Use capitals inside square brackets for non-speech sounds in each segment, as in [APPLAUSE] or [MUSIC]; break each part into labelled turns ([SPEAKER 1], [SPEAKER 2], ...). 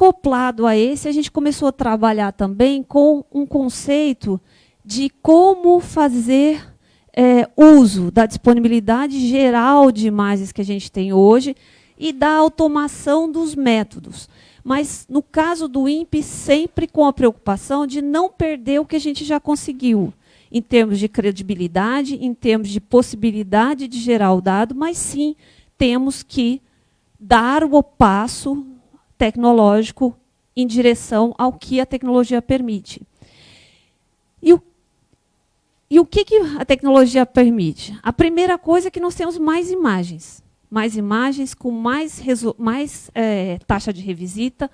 [SPEAKER 1] acoplado a esse, a gente começou a trabalhar também com um conceito de como fazer é, uso da disponibilidade geral de imagens que a gente tem hoje e da automação dos métodos. Mas, no caso do INPE, sempre com a preocupação de não perder o que a gente já conseguiu, em termos de credibilidade, em termos de possibilidade de gerar o dado, mas sim temos que dar o passo tecnológico em direção ao que a tecnologia permite. E o, e o que, que a tecnologia permite? A primeira coisa é que nós temos mais imagens. Mais imagens com mais, mais é, taxa de revisita,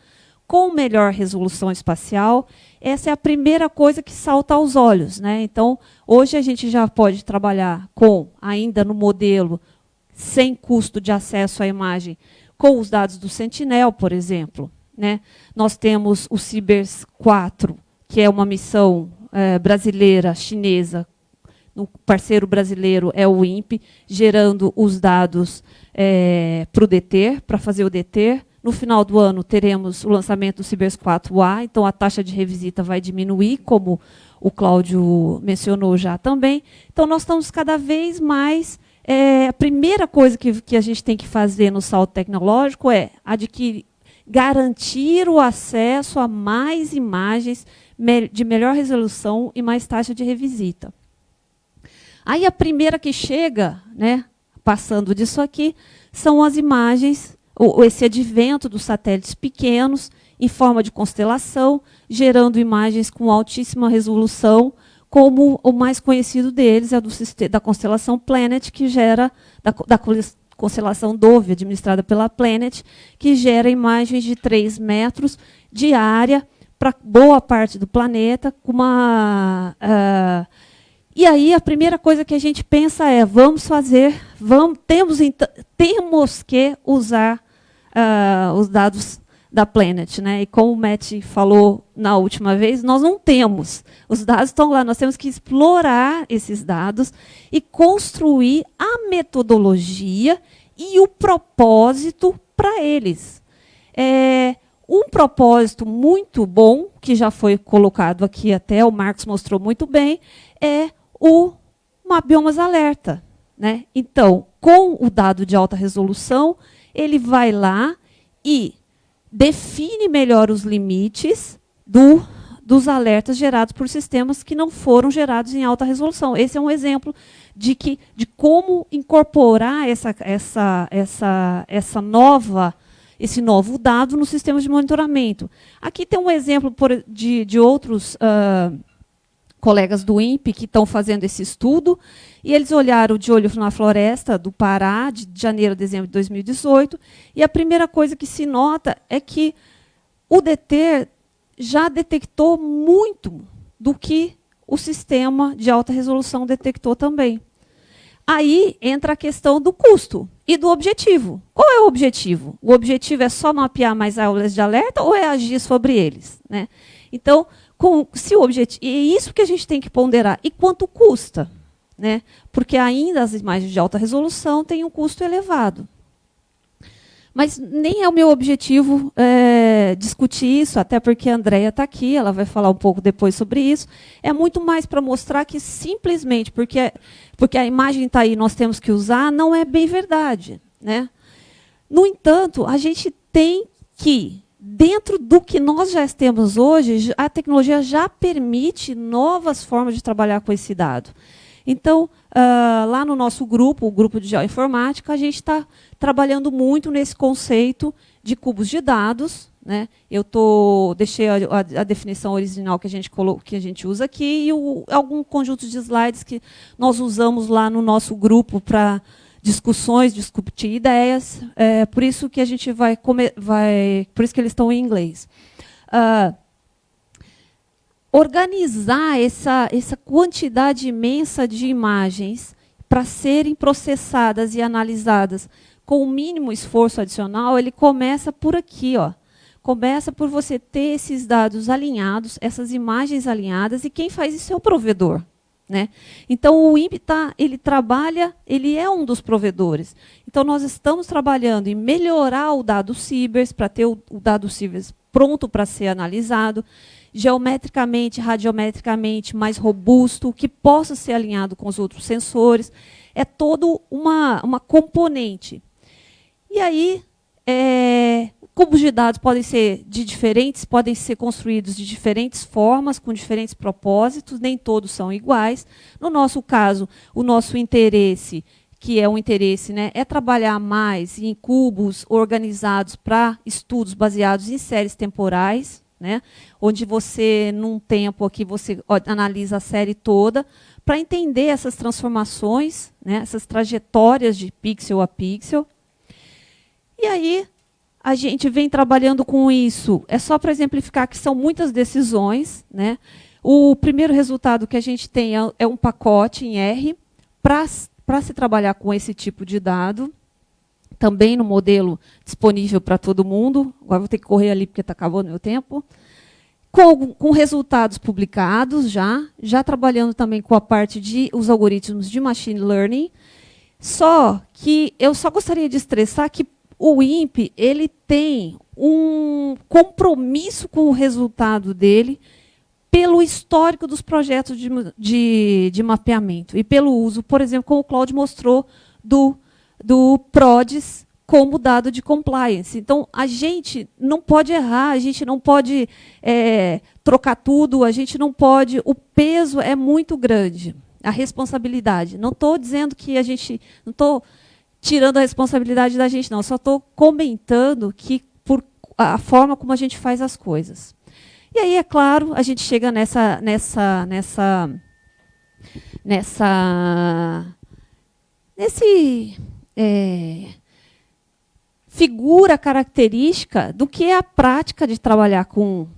[SPEAKER 1] com melhor resolução espacial. Essa é a primeira coisa que salta aos olhos. Né? Então, hoje a gente já pode trabalhar com, ainda no modelo, sem custo de acesso à imagem, com os dados do Sentinel, por exemplo. Né? Nós temos o Cibers 4, que é uma missão é, brasileira, chinesa, o parceiro brasileiro é o INPE, gerando os dados é, para o DETER, para fazer o DETER. No final do ano, teremos o lançamento do Cibers 4A, então a taxa de revisita vai diminuir, como o Cláudio mencionou já também. Então, nós estamos cada vez mais é, a primeira coisa que, que a gente tem que fazer no salto tecnológico é adquirir, garantir o acesso a mais imagens de melhor resolução e mais taxa de revisita. Aí a primeira que chega, né, passando disso aqui, são as imagens, esse advento dos satélites pequenos, em forma de constelação, gerando imagens com altíssima resolução, como o mais conhecido deles é do, da constelação Planet, que gera, da, da constelação Dove, administrada pela Planet, que gera imagens de 3 metros de área para boa parte do planeta, com uma... Uh, e aí a primeira coisa que a gente pensa é, vamos fazer, vamos, temos, temos que usar uh, os dados da Planet. Né? E como o Matt falou na última vez, nós não temos. Os dados estão lá, nós temos que explorar esses dados e construir a metodologia e o propósito para eles. É, um propósito muito bom, que já foi colocado aqui até, o Marcos mostrou muito bem, é o Mapbiomas Alerta. Né? Então, com o dado de alta resolução, ele vai lá e define melhor os limites do, dos alertas gerados por sistemas que não foram gerados em alta resolução. Esse é um exemplo de, que, de como incorporar essa, essa, essa, essa nova, esse novo dado nos sistemas de monitoramento. Aqui tem um exemplo por, de, de outros uh, colegas do INPE que estão fazendo esse estudo, e eles olharam de olho na floresta do Pará, de janeiro a dezembro de 2018, e a primeira coisa que se nota é que o DT já detectou muito do que o sistema de alta resolução detectou também. Aí entra a questão do custo e do objetivo. Qual é o objetivo? O objetivo é só mapear mais aulas de alerta ou é agir sobre eles? Né? Então, com, se o objetivo, é isso que a gente tem que ponderar. E quanto custa? Né? Porque ainda as imagens de alta resolução têm um custo elevado. Mas nem é o meu objetivo é, discutir isso, até porque a Andrea está aqui, ela vai falar um pouco depois sobre isso. É muito mais para mostrar que simplesmente porque, porque a imagem está aí nós temos que usar, não é bem verdade. Né? No entanto, a gente tem que dentro do que nós já temos hoje, a tecnologia já permite novas formas de trabalhar com esse dado. Então, uh, lá no nosso grupo, o grupo de geoinformática, a gente está trabalhando muito nesse conceito de cubos de dados. Né? Eu tô, deixei a, a, a definição original que a gente, colo, que a gente usa aqui e o, algum conjunto de slides que nós usamos lá no nosso grupo para discussões, discutir ideias. É por isso que a gente vai, vai por isso que eles estão em inglês. Uh, organizar essa, essa quantidade imensa de imagens para serem processadas e analisadas com o mínimo esforço adicional, ele começa por aqui, ó. Começa por você ter esses dados alinhados, essas imagens alinhadas, e quem faz isso é o provedor. Né? Então, o INPE tá, ele trabalha, ele é um dos provedores. Então, nós estamos trabalhando em melhorar o dado Cibers, para ter o, o, dado Cibers pronto para ser analisado, geometricamente, radiometricamente mais robusto, que possa ser alinhado com os outros sensores. É todo uma, uma componente. E aí, é, cubos de dados podem ser de diferentes, podem ser construídos de diferentes formas, com diferentes propósitos, nem todos são iguais. No nosso caso, o nosso interesse que é um interesse, né, é trabalhar mais em cubos organizados para estudos baseados em séries temporais, né, onde você, num tempo aqui, você analisa a série toda, para entender essas transformações, né, essas trajetórias de pixel a pixel. E aí, a gente vem trabalhando com isso. É só para exemplificar que são muitas decisões. Né? O primeiro resultado que a gente tem é, é um pacote em R para se trabalhar com esse tipo de dado, também no modelo disponível para todo mundo. Agora vou ter que correr ali porque está acabando meu tempo. Com, com, resultados publicados já, já trabalhando também com a parte de os algoritmos de machine learning. Só que eu só gostaria de estressar que o INPE ele tem um compromisso com o resultado dele pelo histórico dos projetos de, de, de, mapeamento e pelo uso, por exemplo, como o Claude mostrou, do, do PRODES como dado de compliance. Então, a gente não pode errar, a gente não pode é, trocar tudo, a gente não pode... O peso é muito grande, a responsabilidade. Não estou dizendo que a gente... Não estou tirando a responsabilidade da gente, não. Só estou comentando que por a forma como a gente faz as coisas. E aí, é claro, a gente chega nessa, nessa, nessa, nessa, nesse é, figura característica do que é a prática de trabalhar com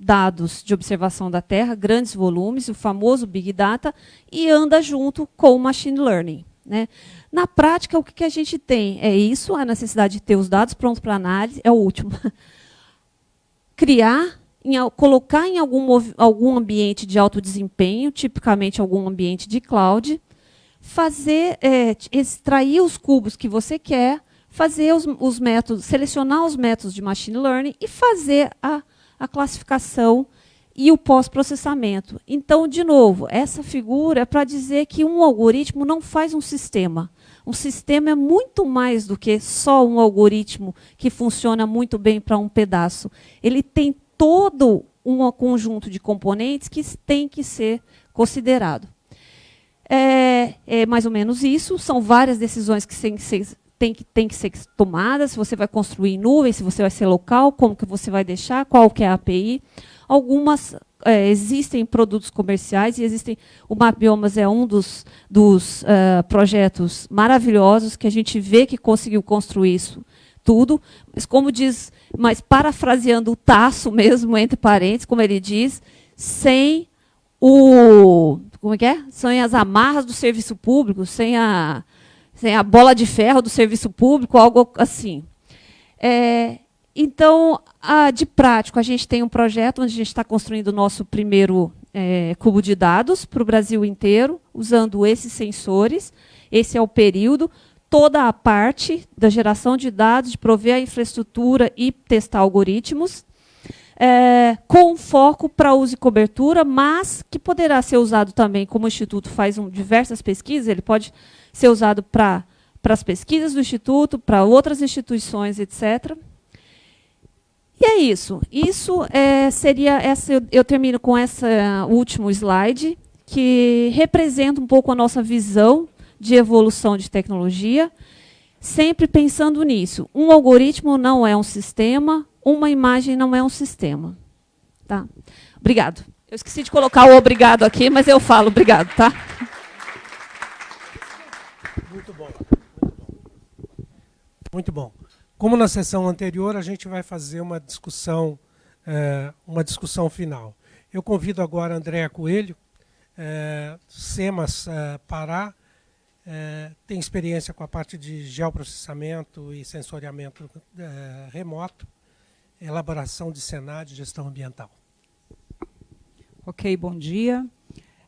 [SPEAKER 1] dados de observação da Terra, grandes volumes, o famoso Big Data, e anda junto com o Machine Learning. Né? Na prática, o que a gente tem é isso, a necessidade de ter os dados prontos para análise, é o último. [LAUGHS] Criar em, colocar em algum, algum ambiente de alto desempenho, tipicamente algum ambiente de cloud, fazer, é, extrair os cubos que você quer, fazer os, os, métodos, selecionar os métodos de machine learning e fazer a, a classificação e o pós-processamento. Então, de novo, essa figura é para dizer que um algoritmo não faz um sistema. Um sistema é muito mais do que só um algoritmo que funciona muito bem para um pedaço. Ele tem todo um conjunto de componentes que tem que ser considerado. É, é mais ou menos isso, são várias decisões que têm que ser, tem que, que ser tomadas, se você vai construir em nuvem, se você vai ser local, como que você vai deixar, qual que é a API. Algumas é, existem produtos comerciais e existem. O Mapbiomas é um dos, dos uh, projetos maravilhosos que a gente vê que conseguiu construir isso tudo, mas como diz, mas parafraseando o Tasso mesmo, entre parênteses, como ele diz, sem o, como é que é? Sem as amarras do serviço público, sem a, sem a bola de ferro do serviço público, algo assim. É, então, de prático, a gente tem um projeto onde a gente está construindo o nosso primeiro é, cubo de dados para o Brasil inteiro, usando esses sensores. Esse é o período toda a parte da geração de dados, de prover a infraestrutura e testar algoritmos, é, com foco para uso e cobertura, mas que poderá ser usado também, como o Instituto faz um, diversas pesquisas, ele pode ser usado para as pesquisas do Instituto, para outras instituições, etc. E é isso. Isso é, seria essa. Eu, eu termino com esse último slide, que representa um pouco a nossa visão de evolução de tecnologia, sempre pensando nisso. Um algoritmo não é um sistema, uma imagem não é um sistema. Tá? Obrigado. Eu esqueci de colocar o obrigado aqui, mas eu falo obrigado, tá?
[SPEAKER 2] Muito bom. Muito bom. Muito bom. Como na sessão anterior, a gente vai fazer uma discussão, é, uma discussão final. Eu convido agora Andréa Coelho, é, SEMAS é, Pará, tem experiência com a parte de geoprocessamento e sensoriamento remoto, elaboração de cenário e gestão ambiental.
[SPEAKER 3] Ok, bom dia.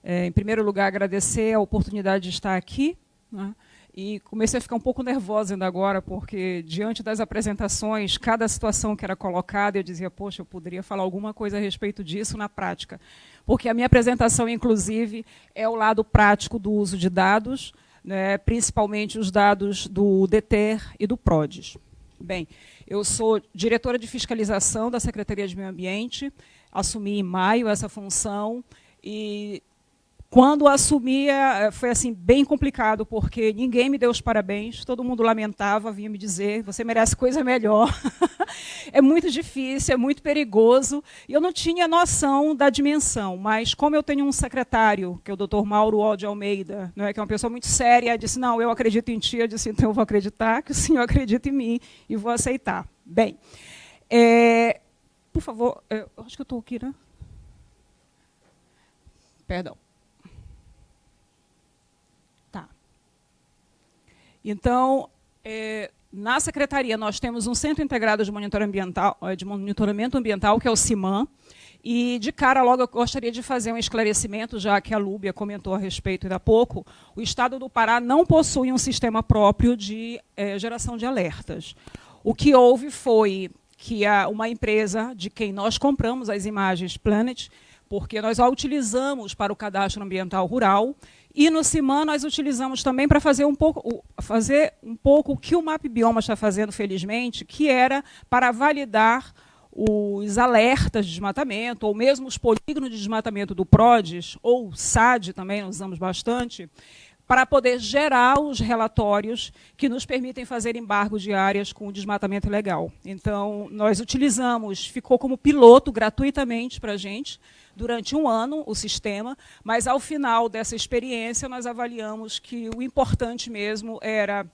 [SPEAKER 3] É, em primeiro lugar, agradecer a oportunidade de estar aqui. Né? E comecei a ficar um pouco nervosa ainda agora, porque diante das apresentações, cada situação que era colocada, eu dizia, poxa, eu poderia falar alguma coisa a respeito disso na prática. Porque a minha apresentação, inclusive, é o lado prático do uso de dados, né, principalmente os dados do DETER e do PRODES. Bem, eu sou diretora de fiscalização da Secretaria de Meio Ambiente, assumi em maio essa função e quando assumi, é, foi assim bem complicado, porque ninguém me deu os parabéns, todo mundo lamentava, vinha me dizer, você merece coisa melhor. [LAUGHS] é muito difícil, é muito perigoso, e eu não tinha noção da dimensão, mas como eu tenho um secretário, que é o Dr. Mauro O. Almeida, né, que é uma pessoa muito séria, disse, não, eu acredito em ti, eu disse, então eu vou acreditar que o senhor [LAUGHS] acredita em mim e vou aceitar. Bem, é, por favor, eu acho que eu estou aqui, né? Perdão. Então, é, na secretaria, nós temos um Centro Integrado de Monitoramento Ambiental, é, de monitoramento ambiental que é o CIMAM, e, de cara, logo, eu gostaria de fazer um esclarecimento, já que a Lúbia comentou a respeito ainda há pouco. O Estado do Pará não possui um sistema próprio de é, geração de alertas. O que houve foi que a, uma empresa de quem nós compramos as imagens Planet, porque nós a utilizamos para o cadastro ambiental rural, e no CIMAN nós utilizamos também para fazer um pouco, fazer um pouco o que o MAP Bioma está fazendo, felizmente, que era para validar os alertas de desmatamento, ou mesmo os polígonos de desmatamento do PRODES, ou SAD também, usamos bastante, para poder gerar os relatórios que nos permitem fazer embargos de áreas com desmatamento ilegal. Então, nós utilizamos, ficou como piloto gratuitamente para a gente, durante um ano o sistema, mas ao final dessa experiência nós avaliamos que o importante mesmo era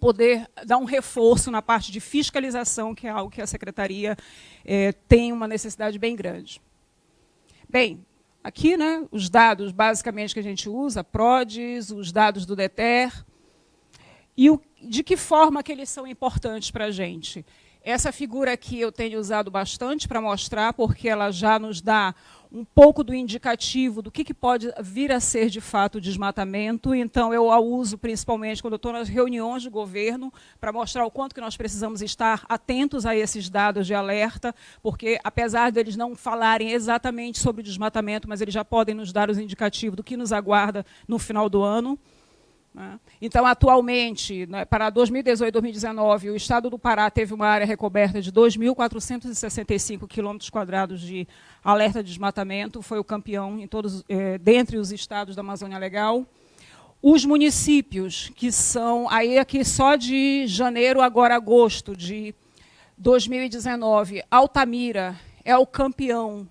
[SPEAKER 3] poder dar um reforço na parte de fiscalização, que é algo que a Secretaria é, tem uma necessidade bem grande. Bem, aqui né, os dados basicamente que a gente usa, PRODES, os dados do DETER, e o, de que forma que eles são importantes para a gente. Essa figura aqui eu tenho usado bastante para mostrar, porque ela já nos dá um pouco do indicativo do que, que pode vir a ser de fato desmatamento. Então, eu a uso principalmente quando estou nas reuniões de governo para mostrar o quanto que nós precisamos estar atentos a esses dados de alerta, porque apesar deles não falarem exatamente sobre o desmatamento, mas eles já podem nos dar os indicativos do que nos aguarda no final do ano. Né? Então, atualmente, né, para 2018 e 2019, o Estado do Pará teve uma área recoberta de 2.465 quilômetros quadrados de alerta de desmatamento, foi o campeão em todos, é, dentre os estados da Amazônia Legal. Os municípios, que são, aí aqui só de janeiro, agora agosto de 2019, Altamira é o campeão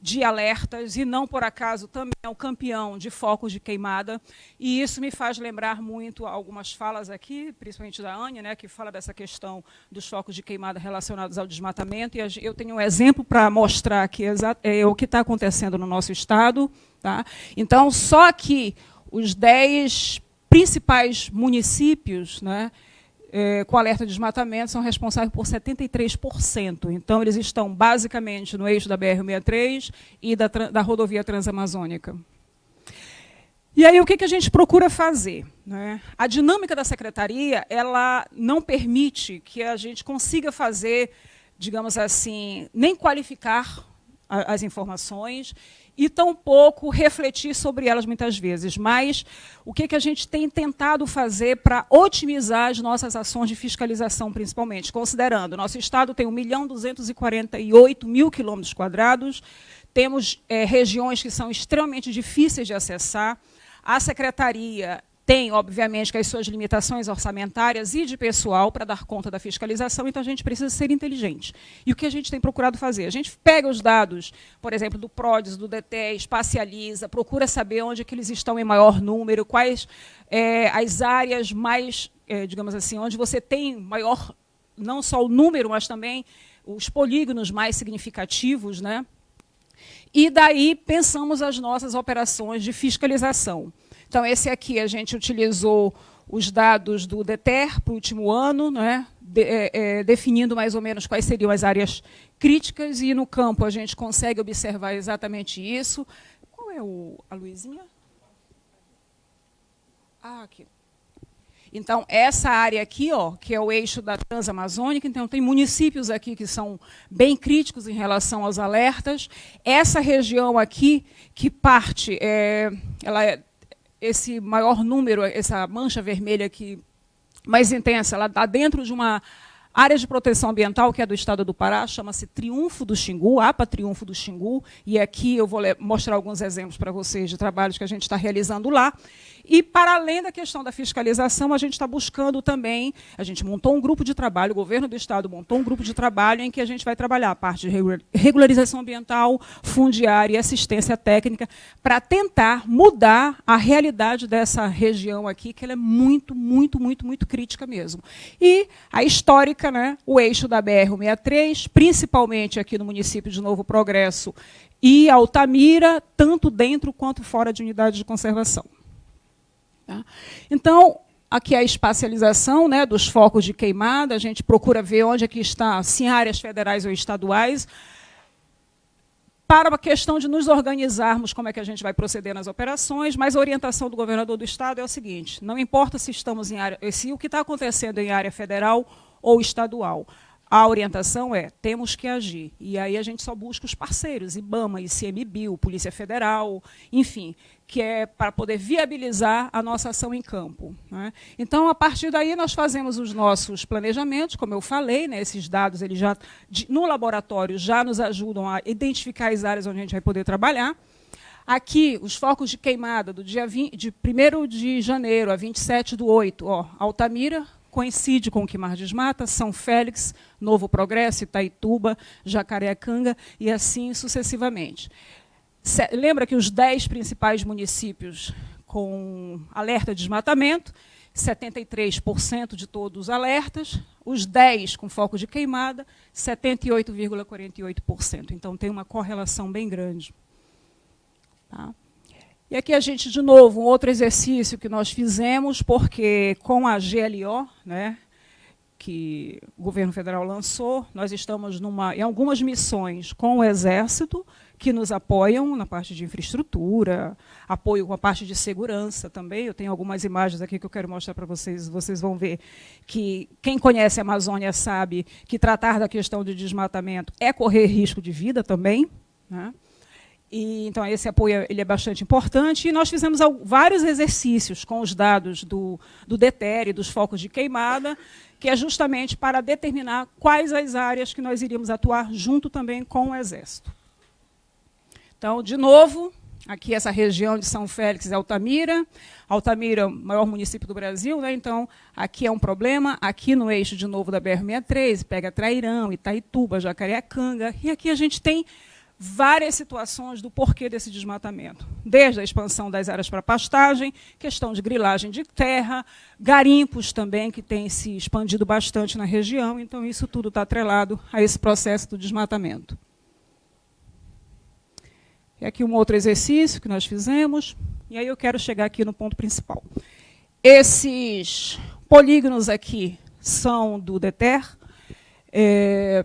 [SPEAKER 3] de alertas e não por acaso também é o campeão de focos de queimada e isso me faz lembrar muito algumas falas aqui, principalmente da Ania, né, que fala dessa questão dos focos de queimada relacionados ao desmatamento e eu tenho um exemplo para mostrar aqui é, o que está acontecendo no nosso estado. Tá? Então, só que os 10 principais municípios, né, é, com alerta de desmatamento são responsáveis por 73%. Então, eles estão basicamente no eixo da BR-63 e da, da rodovia transamazônica. E aí, o que, que a gente procura fazer? Né? A dinâmica da secretaria ela não permite que a gente consiga fazer, digamos assim, nem qualificar as informações e tampouco refletir sobre elas muitas vezes. Mas o que, que a gente tem tentado fazer para otimizar as nossas ações de fiscalização, principalmente, considerando nosso Estado tem 1 milhão 248 mil quilômetros quadrados, temos é, regiões que são extremamente difíceis de acessar, a Secretaria tem, obviamente, as suas limitações orçamentárias e de pessoal para dar conta da fiscalização, então a gente precisa ser inteligente. E o que a gente tem procurado fazer? A gente pega os dados, por exemplo, do PRODES, do DT, espacializa, procura saber onde é que eles estão em maior número, quais é, as áreas mais, é, digamos assim, onde você tem maior, não só o número, mas também os polígonos mais significativos, né? E daí pensamos as nossas operações de fiscalização. Então, esse aqui a gente utilizou os dados do DETER para o último ano, né, de, é, é, definindo mais ou menos quais seriam as áreas críticas, e no campo a gente consegue observar exatamente isso. Qual é o, a luzinha? Ah, aqui. Então, essa área aqui, ó, que é o eixo da Transamazônica, então tem municípios aqui que são bem críticos em relação aos alertas. Essa região aqui, que parte, é, ela é, esse maior número, essa mancha vermelha aqui, mais intensa, ela está dentro de uma área de proteção ambiental, que é do estado do Pará, chama-se Triunfo do Xingu, APA Triunfo do Xingu, e aqui eu vou mostrar alguns exemplos para vocês de trabalhos que a gente está realizando lá. E, para além da questão da fiscalização, a gente está buscando também, a gente montou um grupo de trabalho, o governo do Estado montou um grupo de trabalho em que a gente vai trabalhar a parte de regularização ambiental, fundiária e assistência técnica, para tentar mudar a realidade dessa região aqui, que ela é muito, muito, muito, muito crítica mesmo. E a histórica, né, o eixo da BR-163, principalmente aqui no município de Novo Progresso e Altamira, tanto dentro quanto fora de unidades de conservação. Tá? Então, aqui é a espacialização né, dos focos de queimada, a gente procura ver onde é que está, se em áreas federais ou estaduais, para a questão de nos organizarmos como é que a gente vai proceder nas operações, mas a orientação do governador do Estado é o seguinte, não importa se estamos em área, se o que está acontecendo em área federal ou estadual, a orientação é, temos que agir. E aí a gente só busca os parceiros, IBAMA, ICMBio, Polícia Federal, enfim, que é para poder viabilizar a nossa ação em campo. Né? Então, a partir daí, nós fazemos os nossos planejamentos, como eu falei, né, esses dados eles já, no laboratório já nos ajudam a identificar as áreas onde a gente vai poder trabalhar. Aqui, os focos de queimada do dia 20, de 1 de janeiro a 27 do 8, ó, Altamira, coincide com o Quimar Desmata, São Félix, Novo Progresso, Itaituba, Jacareacanga e assim sucessivamente. Lembra que os 10 principais municípios com alerta de desmatamento, 73% de todos os alertas, os 10 com foco de queimada, 78,48%. Então, tem uma correlação bem grande. Tá? E aqui a gente, de novo, um outro exercício que nós fizemos, porque com a GLO, né, que o governo federal lançou, nós estamos numa, em algumas missões com o Exército, que nos apoiam na parte de infraestrutura, apoio com a parte de segurança também. Eu tenho algumas imagens aqui que eu quero mostrar para vocês, vocês vão ver que quem conhece a Amazônia sabe que tratar da questão de desmatamento é correr risco de vida também. Né? E, então, esse apoio ele é bastante importante. E nós fizemos vários exercícios com os dados do, do DETER e dos focos de queimada, que é justamente para determinar quais as áreas que nós iríamos atuar junto também com o Exército. Então, de novo, aqui essa região de São Félix e Altamira. Altamira, maior município do Brasil, né? então aqui é um problema. Aqui no eixo, de novo, da BR-63, pega Trairão, Itaituba, Jacareacanga. E aqui a gente tem várias situações do porquê desse desmatamento. Desde a expansão das áreas para pastagem, questão de grilagem de terra, garimpos também, que tem se expandido bastante na região. Então, isso tudo está atrelado a esse processo do desmatamento. E aqui um outro exercício que nós fizemos. E aí eu quero chegar aqui no ponto principal. Esses polígonos aqui são do DETER. É,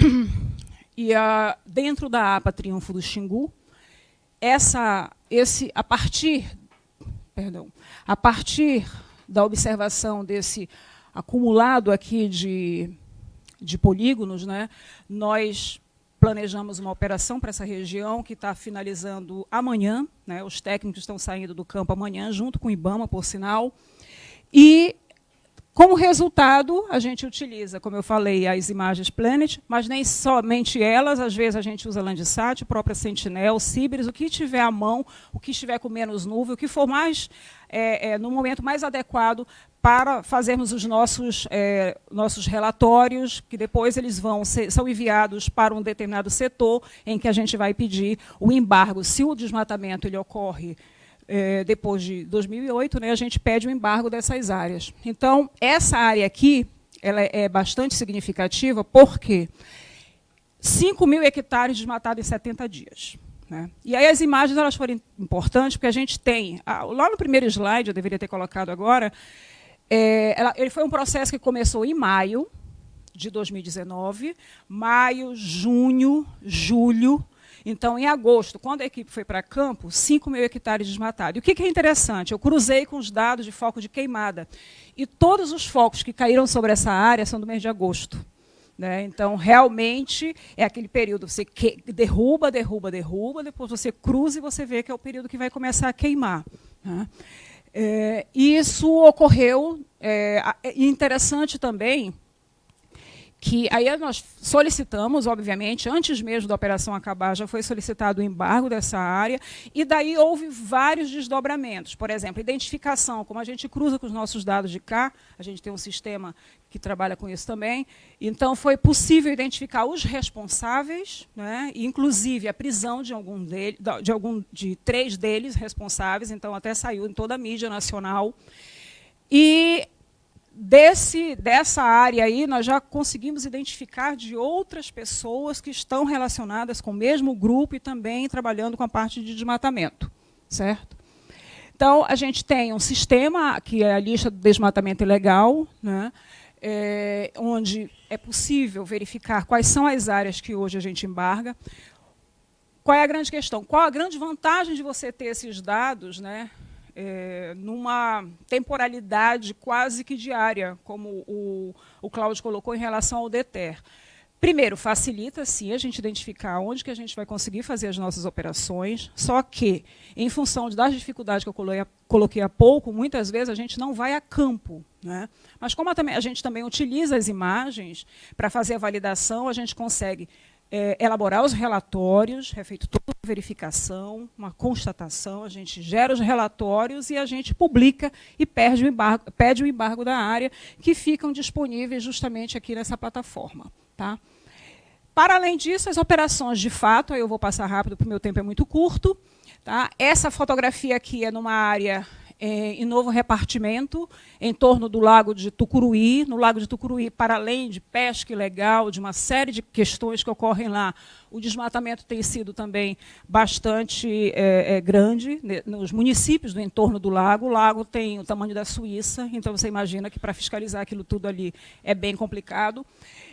[SPEAKER 3] [CLEARS THROAT] e a, dentro da APA Triunfo do Xingu, essa, esse, a partir, perdão, a partir da observação desse acumulado aqui de, de polígonos, né, nós planejamos uma operação para essa região que está finalizando amanhã. Né, os técnicos estão saindo do campo amanhã, junto com o IBAMA, por sinal. E como resultado, a gente utiliza, como eu falei, as imagens Planet, mas nem somente elas, às vezes a gente usa Landsat, própria Sentinel, Cibers, o que tiver à mão, o que estiver com menos nuvem, o que for mais, é, é, no momento mais adequado para fazermos os nossos, é, nossos relatórios, que depois eles vão ser, são enviados para um determinado setor, em que a gente vai pedir o embargo. Se o desmatamento ele ocorre é, depois de 2008, né, a gente pede o embargo dessas áreas. Então, essa área aqui ela é bastante significativa, porque 5 mil hectares desmatados em 70 dias. Né? E aí as imagens elas foram importantes, porque a gente tem, lá no primeiro slide, eu deveria ter colocado agora, é, ela, ele foi um processo que começou em maio de 2019, maio, junho, julho, Então, em agosto, quando a equipe foi para campo, 5 mil hectares desmatados. E o que, que é interessante? Eu cruzei com os dados de foco de queimada. E todos os focos que caíram sobre essa área são do mês de agosto. Né? Então, realmente, é aquele período, você que, derruba, derruba, derruba, depois você cruza e você vê que é o período que vai começar a queimar. Né? É, isso ocorreu, é, é interessante também, que aí nós solicitamos, obviamente, antes mesmo da operação acabar, já foi solicitado o embargo dessa área, e daí houve vários desdobramentos. Por exemplo, identificação, como a gente cruza com os nossos dados de cá, a gente tem um sistema que trabalha com isso também, então foi possível identificar os responsáveis, né, inclusive a prisão de algum, dele, de algum de três deles responsáveis, então até saiu em toda a mídia nacional. E desse, dessa área aí, nós já conseguimos identificar de outras pessoas que estão relacionadas com o mesmo grupo e também trabalhando com a parte de desmatamento. Certo? Então, a gente tem um sistema, que é a lista do desmatamento ilegal, né, é, onde é possível verificar quais são as áreas que hoje a gente embarga. Qual é a grande questão? Qual a grande vantagem de você ter esses dados né, é, numa temporalidade quase que diária, como o, o Cláudio colocou em relação ao DETER. Primeiro, facilita, sim, a gente identificar onde que a gente vai conseguir fazer as nossas operações, só que, em função das dificuldades que eu coloquei há pouco, muitas vezes a gente não vai a campo. Né? Mas como a gente também utiliza as imagens para fazer a validação, a gente consegue é, elaborar os relatórios, é feito toda uma verificação, uma constatação, a gente gera os relatórios e a gente publica e perde o embargo, pede o embargo da área, que ficam disponíveis justamente aqui nessa plataforma. Tá? Para além disso, as operações de fato, aí eu vou passar rápido, porque o meu tempo é muito curto. Tá? Essa fotografia aqui é numa área em novo repartimento em torno do lago de Tucuruí. No lago de Tucuruí, para além de pesca ilegal, de uma série de questões que ocorrem lá, o desmatamento tem sido também bastante é, é, grande né, nos municípios do entorno do lago. O lago tem o tamanho da Suíça, então você imagina que para fiscalizar aquilo tudo ali é bem complicado.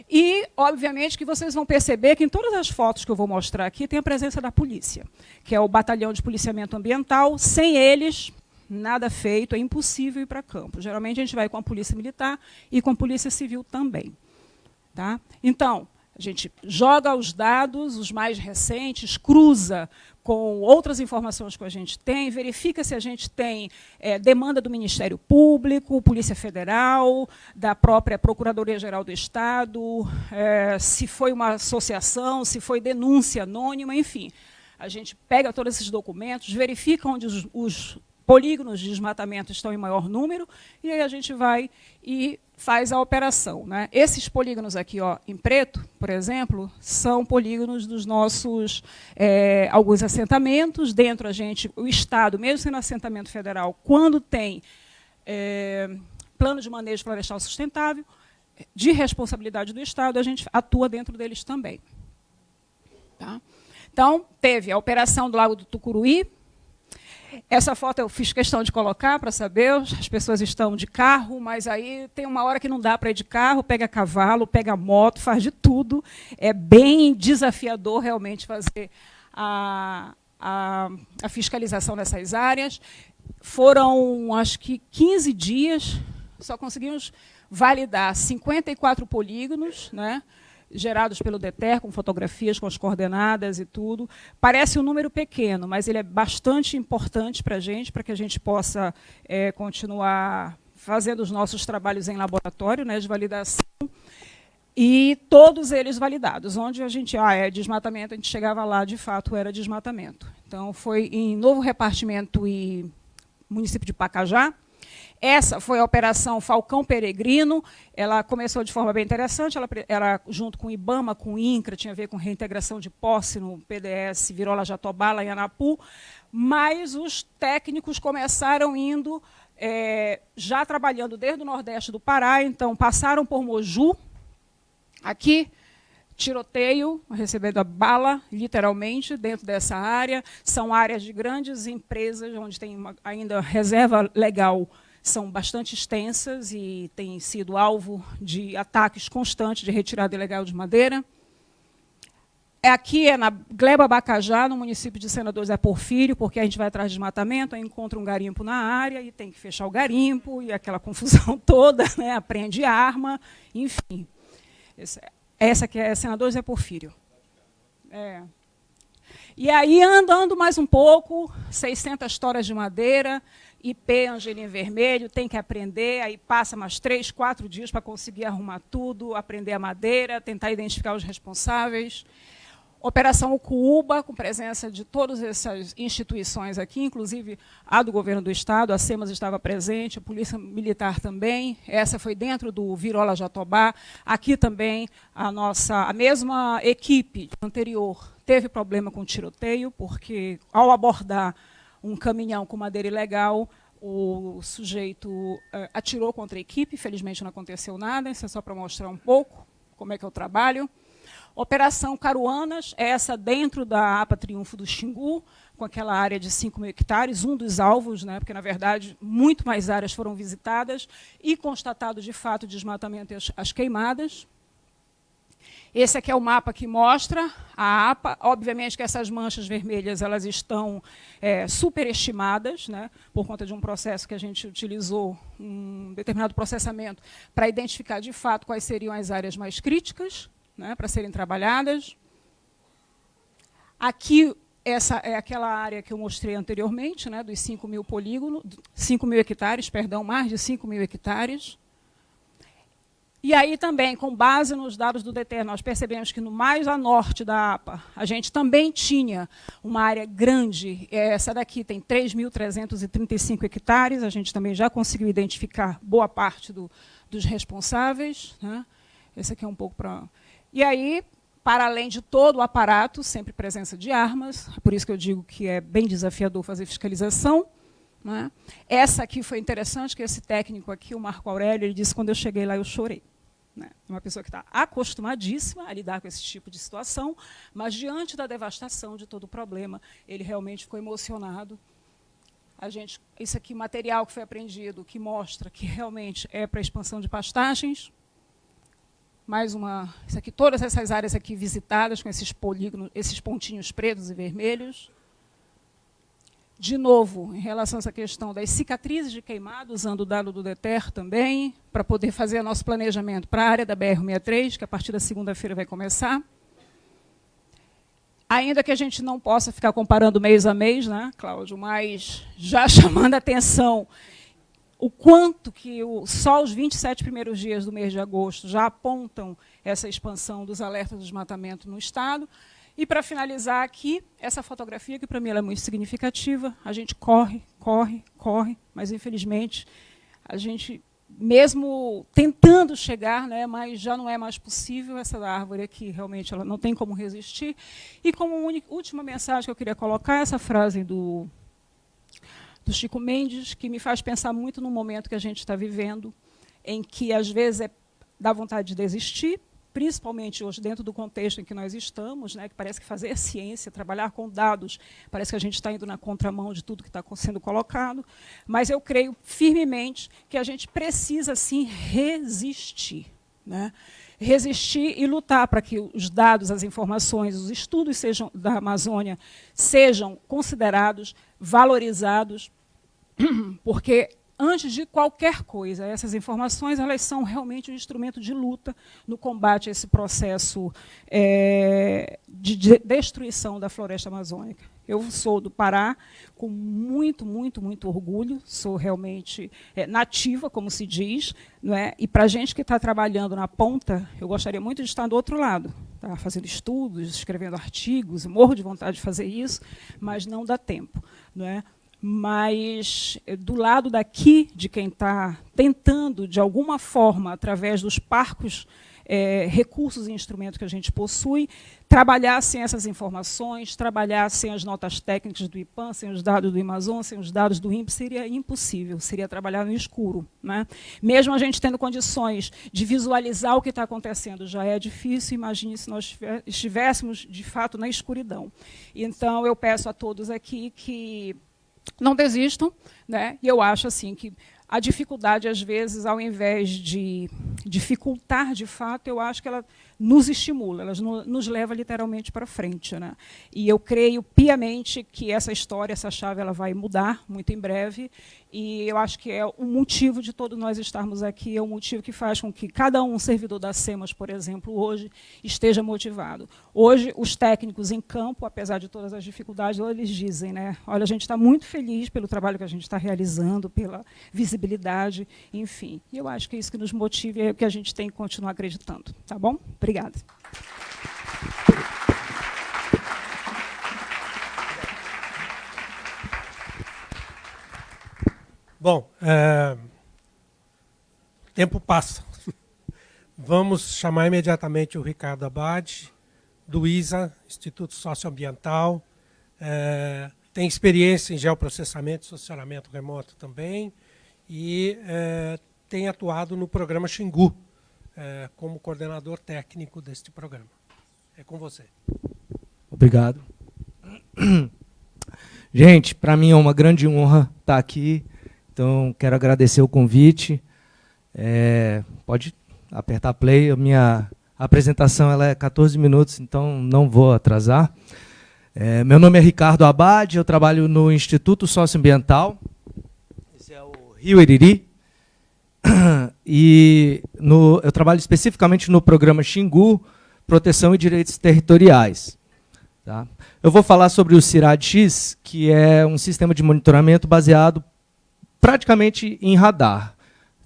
[SPEAKER 3] E, obviamente, que vocês vão perceber que em todas as fotos que eu vou mostrar aqui tem a presença da polícia, que é o Batalhão de Policiamento Ambiental. Sem eles, nada feito, é impossível ir para campo. Geralmente a gente vai com a polícia militar e com a polícia civil também. Tá? Então, a gente joga os dados, os mais recentes, cruza com outras informações que a gente tem, verifica se a gente tem é, demanda do Ministério Público, Polícia Federal, da própria Procuradoria-Geral do Estado, é, se foi uma associação, se foi denúncia anônima, enfim. A gente pega todos esses documentos, verifica onde os, os polígonos de desmatamento estão em maior número, e aí a gente vai e faz a operação. Né? Esses polígonos aqui, ó, em preto, por exemplo, são polígonos dos nossos é, alguns assentamentos. Dentro a gente, o Estado, mesmo sendo assentamento federal, quando tem é, plano de manejo florestal sustentável, de responsabilidade do Estado, a gente atua dentro deles também. Tá? Então, teve a operação do Lago do Tucuruí, essa foto eu fiz questão de colocar para saber, as pessoas estão de carro, mas aí tem uma hora que não dá para ir de carro, pega cavalo, pega moto, faz de tudo. É bem desafiador realmente fazer a, a, a fiscalização nessas áreas. Foram, acho que, 15 dias, só conseguimos validar 54 polígonos, né? Gerados pelo DETER, com fotografias, com as coordenadas e tudo. Parece um número pequeno, mas ele é bastante importante para a gente, para que a gente possa é, continuar fazendo os nossos trabalhos em laboratório né, de validação. E todos eles validados. Onde a gente, ah, é desmatamento, a gente chegava lá, de fato, era desmatamento. Então, foi em Novo Repartimento e município de Pacajá, essa foi a Operação Falcão Peregrino. Ela começou de forma bem interessante, ela era junto com o IBAMA, com o INCRA, tinha a ver com reintegração de posse no PDS Virola Jatobá, em Anapu, mas os técnicos começaram indo, é, já trabalhando desde o Nordeste do Pará, então passaram por Moju, aqui, tiroteio, recebendo a bala, literalmente, dentro dessa área. São áreas de grandes empresas, onde tem uma, ainda reserva legal são bastante extensas e têm sido alvo de ataques constantes de retirada ilegal de madeira. aqui é na Gleba Bacajá, no município de Senador Zé Porfírio, porque a gente vai atrás de desmatamento, aí encontra um garimpo na área e tem que fechar o garimpo, e aquela [LAUGHS] confusão toda, né? aprende arma, enfim. essa aqui é Senador Zé Porfírio. É. E aí, andando mais um pouco, 600 toras de madeira, IP Angelim Vermelho, tem que aprender, aí passa mais três, quatro dias para conseguir arrumar tudo, aprender a madeira, tentar identificar os responsáveis. Operação Cuba, com presença de todas essas instituições aqui, inclusive a do governo do Estado, a SEMAS estava presente, a Polícia Militar também, essa foi dentro do Virola Jatobá. Aqui também a nossa, a mesma equipe anterior teve problema com tiroteio, porque ao abordar um caminhão com madeira ilegal, o sujeito uh, atirou contra a equipe, felizmente não aconteceu nada, isso é só para mostrar um pouco como é que é o trabalho. Operação Caruanas, essa dentro da APA Triunfo do Xingu, com aquela área de 5 mil hectares, um dos alvos, né, porque, na verdade, muito mais áreas foram visitadas e constatado, de fato, desmatamento e as, as queimadas. Esse aqui é o mapa que mostra a APA. Obviamente que essas manchas vermelhas elas estão é, superestimadas, né, por conta de um processo que a gente utilizou, um determinado processamento, para identificar de fato quais seriam as áreas mais críticas né, para serem trabalhadas. Aqui, essa é aquela área que eu mostrei anteriormente, né, dos 5 mil polígonos, 5 mil hectares, perdão, mais de 5 mil hectares. E aí também, com base nos dados do DETER, nós percebemos que no mais a norte da APA, a gente também tinha uma área grande, essa daqui tem 3.335 hectares, a gente também já conseguiu identificar boa parte do, dos responsáveis. Né? Esse aqui é um pouco para... E aí, para além de todo o aparato, sempre presença de armas, por isso que eu digo que é bem desafiador fazer fiscalização. Né? Essa aqui foi interessante, que esse técnico aqui, o Marco Aurélio, ele disse, quando eu cheguei lá, eu chorei. Né? Uma pessoa que está acostumadíssima a lidar com esse tipo de situação, mas diante da devastação de todo o problema, ele realmente ficou emocionado. A gente, isso aqui, material que foi apreendido, que mostra que realmente é para expansão de pastagens, mais uma, isso aqui, todas essas áreas aqui visitadas com esses polígonos, esses pontinhos pretos e vermelhos. De novo, em relação a essa questão das cicatrizes de queimado, usando o dado do DETER também, para poder fazer nosso planejamento para a área da BR-63, que a partir da segunda-feira vai começar. Ainda que a gente não possa ficar comparando mês a mês, né, Cláudio, mas já [LAUGHS] chamando a atenção o quanto que o, só os 27 primeiros dias do mês de agosto já apontam essa expansão dos alertas de desmatamento no Estado. E, para finalizar aqui, essa fotografia, que para mim é muito significativa, a gente corre, corre, corre, mas, infelizmente, a gente, mesmo tentando chegar, né, mas já não é mais possível, essa árvore aqui, realmente, ela não tem como resistir. E, como última mensagem que eu queria colocar, essa frase do do Chico Mendes, que me faz pensar muito no momento que a gente está vivendo, em que, às vezes, é, dá vontade de desistir, principalmente hoje, dentro do contexto em que nós estamos, né, que parece que fazer [LAUGHS] ciência, trabalhar com dados, parece que a gente está indo na contramão de tudo que está sendo colocado, mas eu creio firmemente que a gente precisa, sim, resistir. Né? Resistir e lutar para que os dados, as informações, os estudos sejam, da Amazônia sejam considerados, valorizados, [CLEARS THROAT] porque antes de qualquer coisa, essas informações elas são realmente um instrumento de luta no combate a esse processo é, de, de destruição da floresta amazônica. Eu sou do Pará com muito, muito, muito orgulho, sou realmente é, nativa, como se diz, não é? e para a gente que está trabalhando na ponta, eu gostaria muito de estar do outro lado, tá? fazendo estudos, escrevendo artigos, morro de vontade de fazer isso, mas não dá tempo. Não é? Mas eh, do lado daqui, de quem está tentando, de alguma forma, através dos parcos, é, recursos e instrumentos que a gente possui, trabalhar sem essas informações, trabalhar sem as notas técnicas do IPAM, sem os dados do Amazon, sem os dados do INPE, seria impossível, seria trabalhar no escuro. Né? Mesmo a gente tendo condições de visualizar o que está acontecendo, já é difícil, imagine se nós estivéssemos, de fato, na escuridão. Então, eu peço a todos aqui que não desistam, né? E eu acho assim que a dificuldade, às vezes, ao invés de dificultar de fato, eu acho que ela nos estimula, ela nos leva literalmente para frente. Né? E eu creio piamente que essa história, essa chave, ela vai mudar muito em breve. E eu acho que é o motivo de todos nós estarmos aqui, é o motivo que faz com que cada um servidor da SEMAS, por exemplo, hoje, esteja motivado. Hoje, os técnicos em campo, apesar de todas as dificuldades, eles dizem, né, olha, a gente está muito feliz pelo trabalho que a gente está realizando, pela visibilidade, enfim. E eu acho que é isso que nos motiva e é o que a gente tem que continuar acreditando. Tá bom? Obrigada.
[SPEAKER 2] Bom, é... o tempo passa. Vamos chamar imediatamente o Ricardo Abad, do ISA, Instituto Socioambiental. É... Tem experiência em geoprocessamento e solucionamento remoto também. E é... tem atuado no programa Xingu, é, como coordenador técnico deste programa. É com você.
[SPEAKER 4] Obrigado. [CLEARS THROAT] Gente, para mim é uma grande honra estar aqui então, quero agradecer o convite. É, pode apertar play. A minha apresentação ela é 14 minutos, então não vou atrasar. É, meu nome é Ricardo Abad, eu trabalho no Instituto Socioambiental. Esse é o Rio Iriri. [CLEARS THROAT] E no, eu trabalho especificamente no programa Xingu, Proteção e Direitos Territoriais. Tá? Eu vou falar sobre o CIRAD-X, que é um sistema de monitoramento baseado praticamente em radar.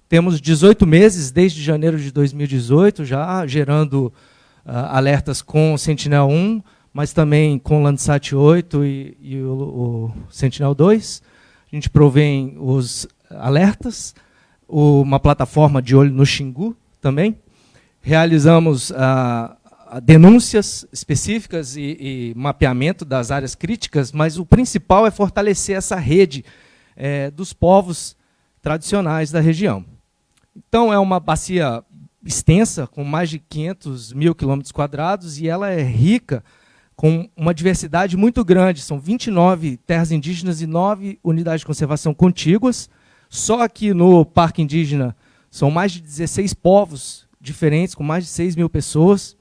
[SPEAKER 4] Temos 18 meses, desde janeiro de 2018, já gerando uh, alertas com Sentinel-1, mas também com Landsat 8 e, e o, o Sentinel-2. A gente provém os alertas, uma plataforma de olho no Xingu também. Realizamos uh, denúncias específicas e, e, mapeamento das áreas críticas, mas o principal é fortalecer essa rede é, dos povos tradicionais da região. Então, é uma bacia extensa, com mais de 500 mil quilômetros quadrados, e ela é rica com uma diversidade muito grande. São 29 terras indígenas e 9 unidades de conservação contíguas. Só aqui no Parque Indígena são mais de 16 povos diferentes, com mais de 6 mil pessoas.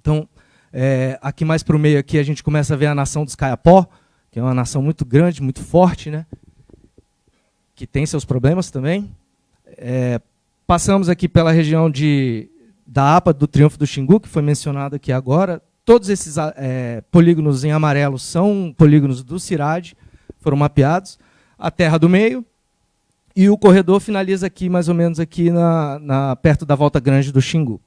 [SPEAKER 4] Então, é, aqui mais para o meio aqui a gente começa a ver a nação dos Caiapó, que é uma nação muito grande, muito forte, né? que tem seus problemas também. É, passamos aqui pela região de, da APA, do Triunfo do Xingu, que foi mencionado aqui agora. Todos esses é, polígonos em amarelo são polígonos do CIRAD, foram mapeados. A terra do meio. E o corredor finaliza aqui, mais ou menos, aqui na, na perto da volta grande do Xingu.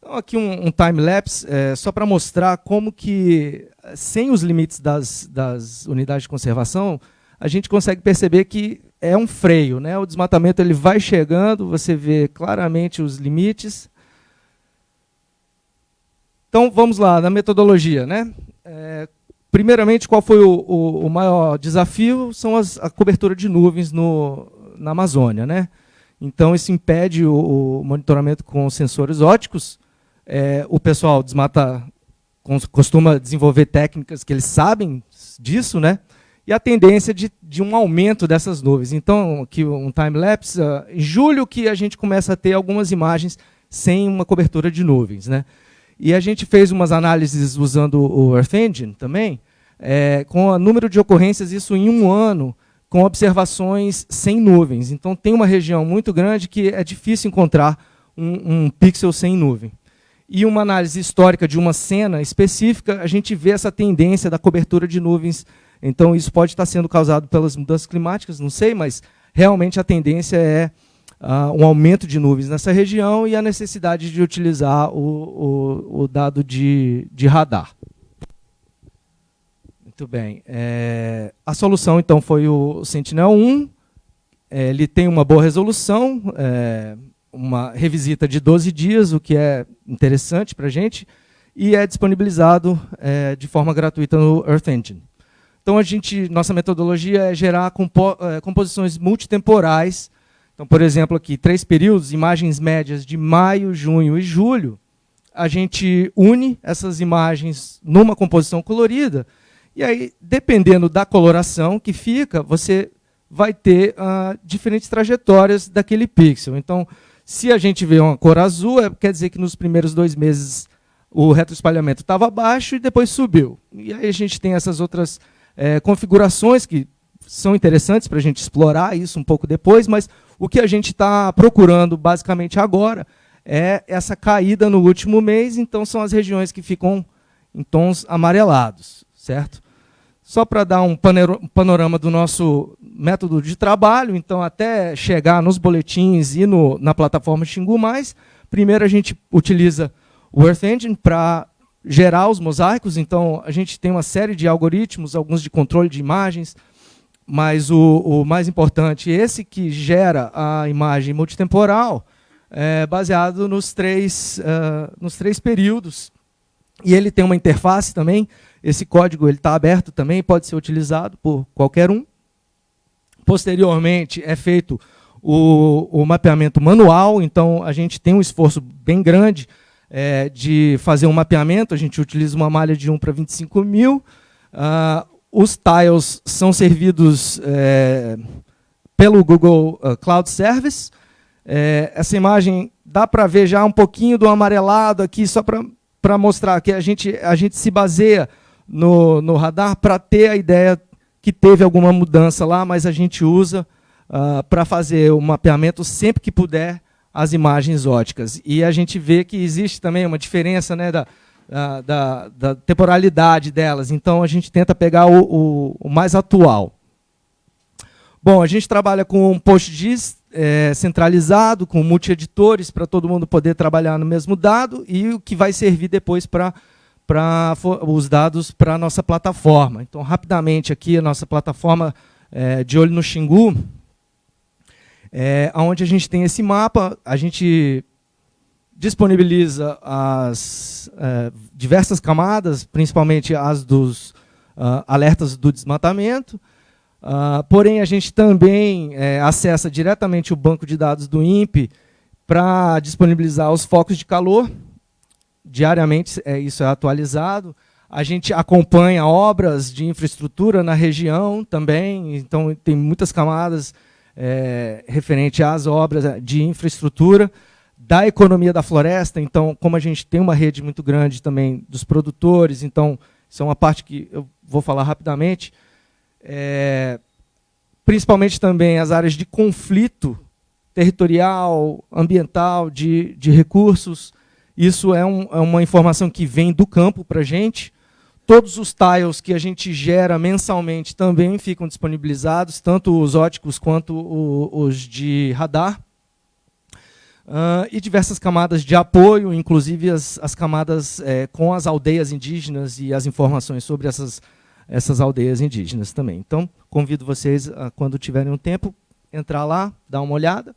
[SPEAKER 4] Então, aqui um, um time-lapse, é, só para mostrar como que, sem os limites das, das unidades de conservação, a gente consegue perceber que é um freio. Né? O desmatamento ele vai chegando, você vê claramente os limites. Então, vamos lá, na metodologia. Né? É, primeiramente, qual foi o, o, o, maior desafio? São as, a cobertura de nuvens no, na Amazônia. Né? Então, isso impede o, o monitoramento com sensores óticos. É, o pessoal desmata, costuma desenvolver técnicas que eles sabem disso, né? e a tendência de, de um aumento dessas nuvens. Então, aqui um time-lapse, uh, em julho que a gente começa a ter algumas imagens sem uma cobertura de nuvens. Né? E a gente fez umas análises usando o Earth Engine também, é, com o número de ocorrências, isso em um ano, com observações sem nuvens. Então, tem uma região muito grande que é difícil encontrar um, um pixel sem nuvem. E uma análise histórica de uma cena específica, a gente vê essa tendência da cobertura de nuvens então, isso pode estar sendo causado pelas mudanças climáticas, não sei, mas realmente a tendência é uh, um aumento de nuvens nessa região e a necessidade de utilizar o, o, o dado de, de radar. Muito bem. É, a solução, então, foi o Sentinel-1. É, ele tem uma boa resolução, é, uma revisita de 12 dias, o que é interessante para a gente, e é disponibilizado é, de forma gratuita no Earth Engine. Então, a gente, nossa metodologia é gerar compo é, composições multitemporais. Então, por exemplo, aqui, três períodos, imagens médias de maio, junho e julho. A gente une essas imagens numa composição colorida. E aí, dependendo da coloração que fica, você vai ter uh, diferentes trajetórias daquele pixel. Então, se a gente vê uma cor azul, é, quer dizer que nos primeiros dois meses o retroespalhamento estava baixo e depois subiu. E aí a gente tem essas outras é, configurações que são interessantes para a gente explorar isso um pouco depois, mas o que a gente está procurando basicamente agora é essa caída no último mês, então são as regiões que ficam em tons amarelados, certo? Só para dar um panorama do nosso método de trabalho, então até chegar nos boletins e no, na plataforma Xingu+, primeiro a gente utiliza o Earth Engine para gerar os mosaicos, então a gente tem uma série de algoritmos, alguns de controle de imagens, mas o, o mais importante, esse que gera a imagem multitemporal, é baseado nos três, uh, nos três períodos. E ele tem uma interface também, esse código está aberto também, pode ser utilizado por qualquer um. Posteriormente, é feito o, o mapeamento manual, então a gente tem um esforço bem grande é, de fazer um mapeamento, a gente utiliza uma malha de 1 para 25 mil, uh, os tiles são servidos é, pelo Google uh, Cloud Service, é, essa imagem dá para ver já um pouquinho do amarelado aqui, só para mostrar que a gente, a gente se baseia no, no radar para ter a ideia que teve alguma mudança lá, mas a gente usa uh, para fazer o mapeamento sempre que puder as imagens óticas. E a gente vê que existe também uma diferença né, da, da, da temporalidade delas. Então, a gente tenta pegar o, o, o mais atual. Bom, a gente trabalha com um PostGIS é, centralizado, com multi-editores, para todo mundo poder trabalhar no mesmo dado, e o que vai servir depois para os dados para a nossa plataforma. Então, rapidamente aqui, a nossa plataforma é, de olho no Xingu, é, onde a gente tem esse mapa, a gente disponibiliza as é, diversas camadas, principalmente as dos uh, alertas do desmatamento, uh, porém a gente também é, acessa diretamente o banco de dados do INPE para disponibilizar os focos de calor, diariamente é, isso é atualizado, a gente acompanha obras de infraestrutura na região também, então tem muitas camadas é, referente às obras de infraestrutura, da economia da floresta, então, como a gente tem uma rede muito grande também dos produtores, então, isso é uma parte que eu vou falar rapidamente, é, principalmente também as áreas de conflito territorial, ambiental, de, de recursos, isso é, um, é uma informação que vem do campo para a gente, Todos os tiles que a gente gera mensalmente também ficam disponibilizados, tanto os óticos quanto o, os de radar. Uh, e diversas camadas de apoio, inclusive as, as camadas é, com as aldeias indígenas e as informações sobre essas, essas aldeias indígenas também. Então, convido vocês, a, quando tiverem um tempo, entrar lá, dar uma olhada.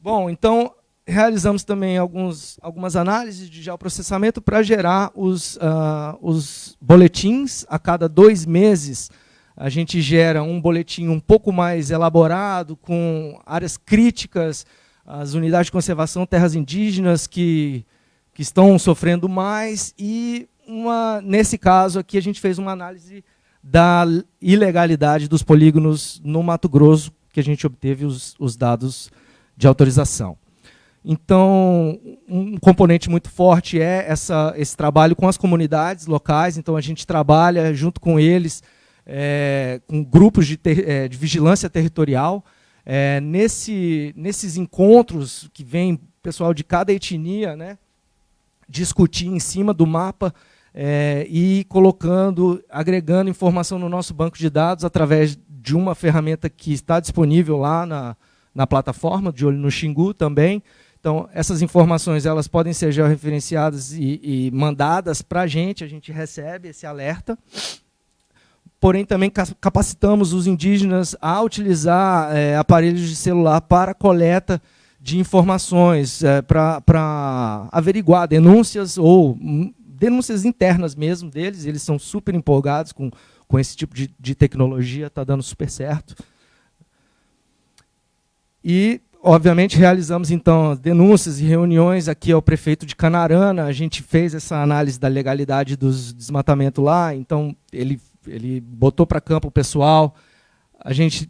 [SPEAKER 4] Bom, então, realizamos também alguns, algumas análises de geoprocessamento para gerar os, uh, os boletins. A cada dois meses, a gente gera um boletim um pouco mais elaborado, com áreas críticas, as unidades de conservação terras indígenas que, que estão sofrendo mais. E, uma, nesse caso aqui, a gente fez uma análise da ilegalidade dos polígonos no Mato Grosso, que a gente obteve os, os dados de autorização. Então, um componente muito forte é essa, esse trabalho com as comunidades locais. Então, a gente trabalha junto com eles, é, com grupos de, ter, é, de vigilância territorial. É, nesse, nesses encontros que vem pessoal de cada etnia, né, discutir em cima do mapa é, e colocando, agregando informação no nosso banco de dados através de uma ferramenta que está disponível lá na, na plataforma, de olho no Xingu também, então, essas informações elas podem ser georreferenciadas e, e mandadas para a gente, a gente recebe esse alerta. Porém, também capacitamos os indígenas a utilizar é, aparelhos de celular para coleta de informações, é, para averiguar denúncias ou hum, denúncias internas mesmo deles. Eles são super empolgados com, com esse tipo de, de tecnologia, está dando super certo. E Obviamente, realizamos, então, denúncias e reuniões aqui ao prefeito de Canarana. A gente fez essa análise da legalidade dos desmatamentos lá, então ele, ele botou para campo o pessoal. A gente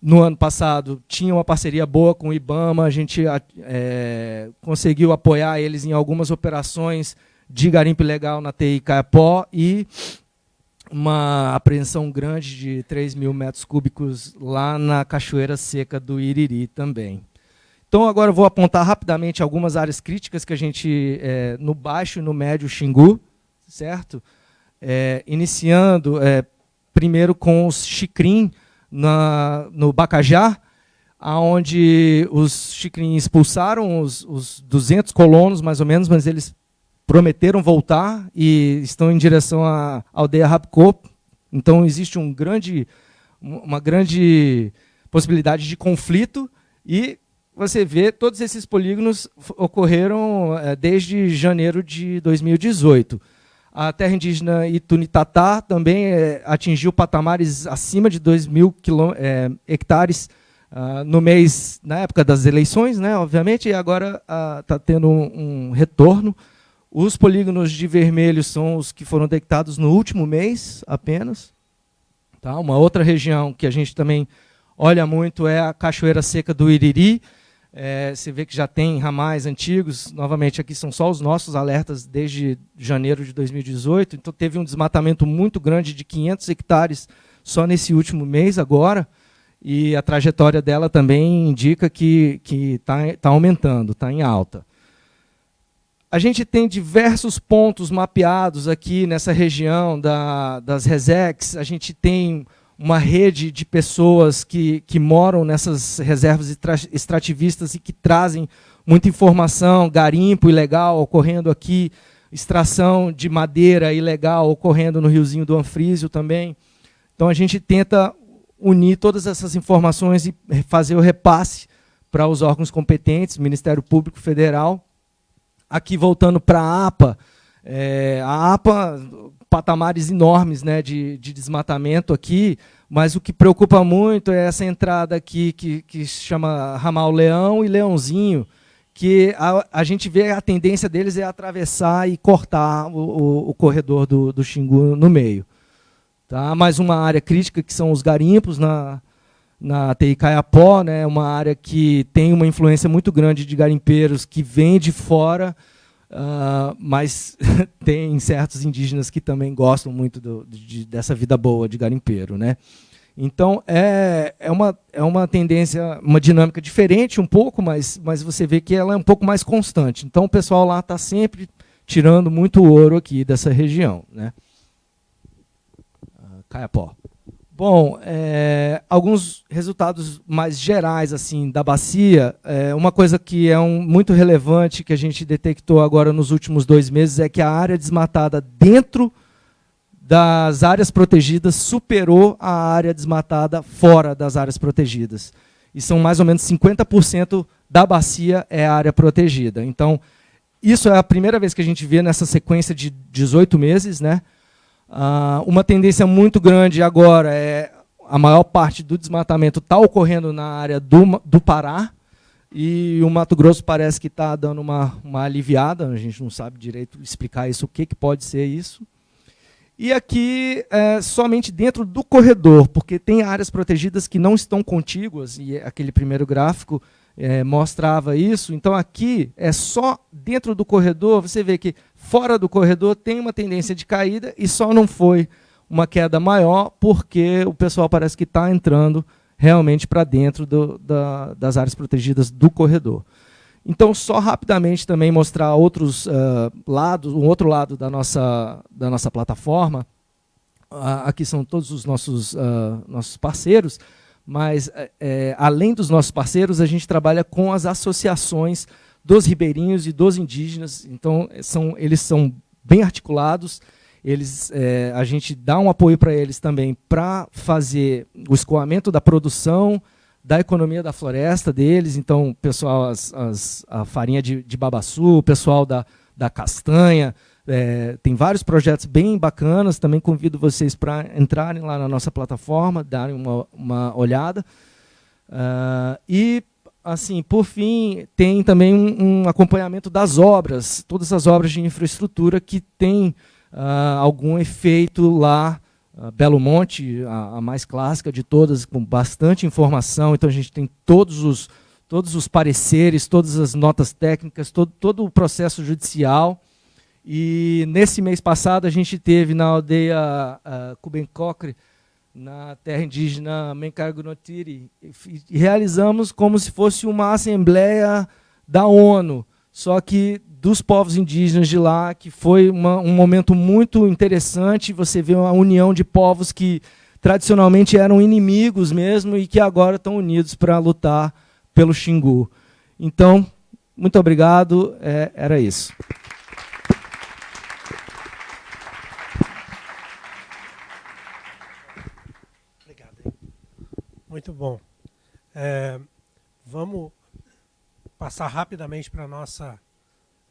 [SPEAKER 4] no ano passado tinha uma parceria boa com o IBAMA, a gente é, conseguiu apoiar eles em algumas operações de garimpo legal na TI Caiapó e uma apreensão grande de 3 mil metros cúbicos lá na Cachoeira Seca do Iriri também. Então, agora eu vou apontar rapidamente algumas áreas críticas que a gente, é, no baixo e no médio Xingu, certo? É, iniciando é, primeiro com os Xicrim, na, no Bacajá, onde os Xicrim expulsaram os, os 200 colonos, mais ou menos, mas eles prometeram voltar e estão em direção à aldeia Rapcop. Então, existe um grande, uma grande possibilidade de conflito e você vê, todos esses polígonos ocorreram é, desde janeiro de 2018. A terra indígena Itunitatá também é, atingiu patamares acima de 2 mil é, hectares uh, no mês, na época das eleições, né, obviamente, e agora está uh, tendo um, um, retorno. Os polígonos de vermelho são os que foram detectados no último mês apenas. Tá? Uma outra região que a gente também olha muito é a Cachoeira Seca do Iriri, é, você vê que já tem ramais antigos, novamente aqui são só os nossos alertas desde janeiro de 2018, então teve um desmatamento muito grande de 500 hectares só nesse último mês agora, e a trajetória dela também indica que está tá aumentando, está em alta. A gente tem diversos pontos mapeados aqui nessa região da, das Resex, a gente tem uma rede de pessoas que, que moram nessas reservas extrativistas e que trazem muita informação, garimpo ilegal ocorrendo aqui, extração de madeira ilegal ocorrendo no riozinho do Anfrísio também. Então a gente tenta unir todas essas informações e fazer o repasse para os órgãos competentes, Ministério Público Federal. Aqui voltando para a APA, é, a APA patamares enormes né, de, de desmatamento aqui, mas o que preocupa muito é essa entrada aqui que, que se chama Ramal Leão e Leãozinho, que a, a gente vê a tendência deles é atravessar e cortar o, o, o corredor do, do Xingu no meio. Tá? Mais uma área crítica que são os garimpos na, na TI Caiapó, né? uma área que tem uma influência muito grande de garimpeiros que vêm de fora, Uh, mas [LAUGHS] tem certos indígenas que também gostam muito do, de, dessa vida boa de garimpeiro. Né? Então, é, é, uma, é uma tendência, uma dinâmica diferente um pouco, mas, mas você vê que ela é um pouco mais constante. Então, o pessoal lá está sempre tirando muito ouro aqui dessa região. Né? Uh, Caiapó. Bom, é, alguns resultados mais gerais assim da bacia. É, uma coisa que é um, muito relevante que a gente detectou agora nos últimos dois meses é que a área desmatada dentro das áreas protegidas superou a área desmatada fora das áreas protegidas. E são mais ou menos 50% da bacia é área protegida. Então, isso é a primeira vez que a gente vê nessa sequência de 18 meses, né? Uh, uma tendência muito grande agora é a maior parte do desmatamento está ocorrendo na área do, do Pará, e o Mato Grosso parece que está dando uma, uma aliviada, a gente não sabe direito explicar isso, o que, que pode ser isso. E aqui, é, somente dentro do corredor, porque tem áreas protegidas que não estão contíguas, e aquele primeiro gráfico é, mostrava isso. Então, aqui é só dentro do corredor, você vê que fora do corredor tem uma tendência de caída e só não foi uma queda maior porque o pessoal parece que está entrando realmente para dentro do, da, das áreas protegidas do corredor. Então, só rapidamente também mostrar outros uh, lados, um outro lado da nossa, da nossa plataforma. Uh, aqui são todos os nossos, uh, nossos parceiros mas é, além dos nossos parceiros, a gente trabalha com as associações dos ribeirinhos e dos indígenas, então são, eles são bem articulados, eles, é, a gente dá um apoio para eles também para fazer o escoamento da produção, da economia da floresta deles, então pessoal, as, as, a farinha de, de babaçu, o pessoal da, da castanha, é, tem vários projetos bem bacanas, também convido vocês para entrarem lá na nossa plataforma, darem uma, uma olhada. Uh, e, assim, por fim, tem também um, um, acompanhamento das obras, todas as obras de infraestrutura que têm uh, algum efeito lá Belo Monte, a, a, mais clássica de todas, com bastante informação. Então a gente tem todos os, todos os pareceres, todas as notas técnicas, todo, todo o processo judicial. E nesse mês passado a gente teve na aldeia uh, na terra indígena Menkargunotiri, e, e realizamos como se fosse uma assembleia da ONU, só que dos povos indígenas de lá, que foi uma, um momento muito interessante. Você vê uma união de povos que tradicionalmente eram inimigos mesmo e que agora estão unidos para lutar pelo Xingu. Então, muito obrigado. É, era isso.
[SPEAKER 2] Obrigado. Muito bom. É, vamos passar rapidamente para a nossa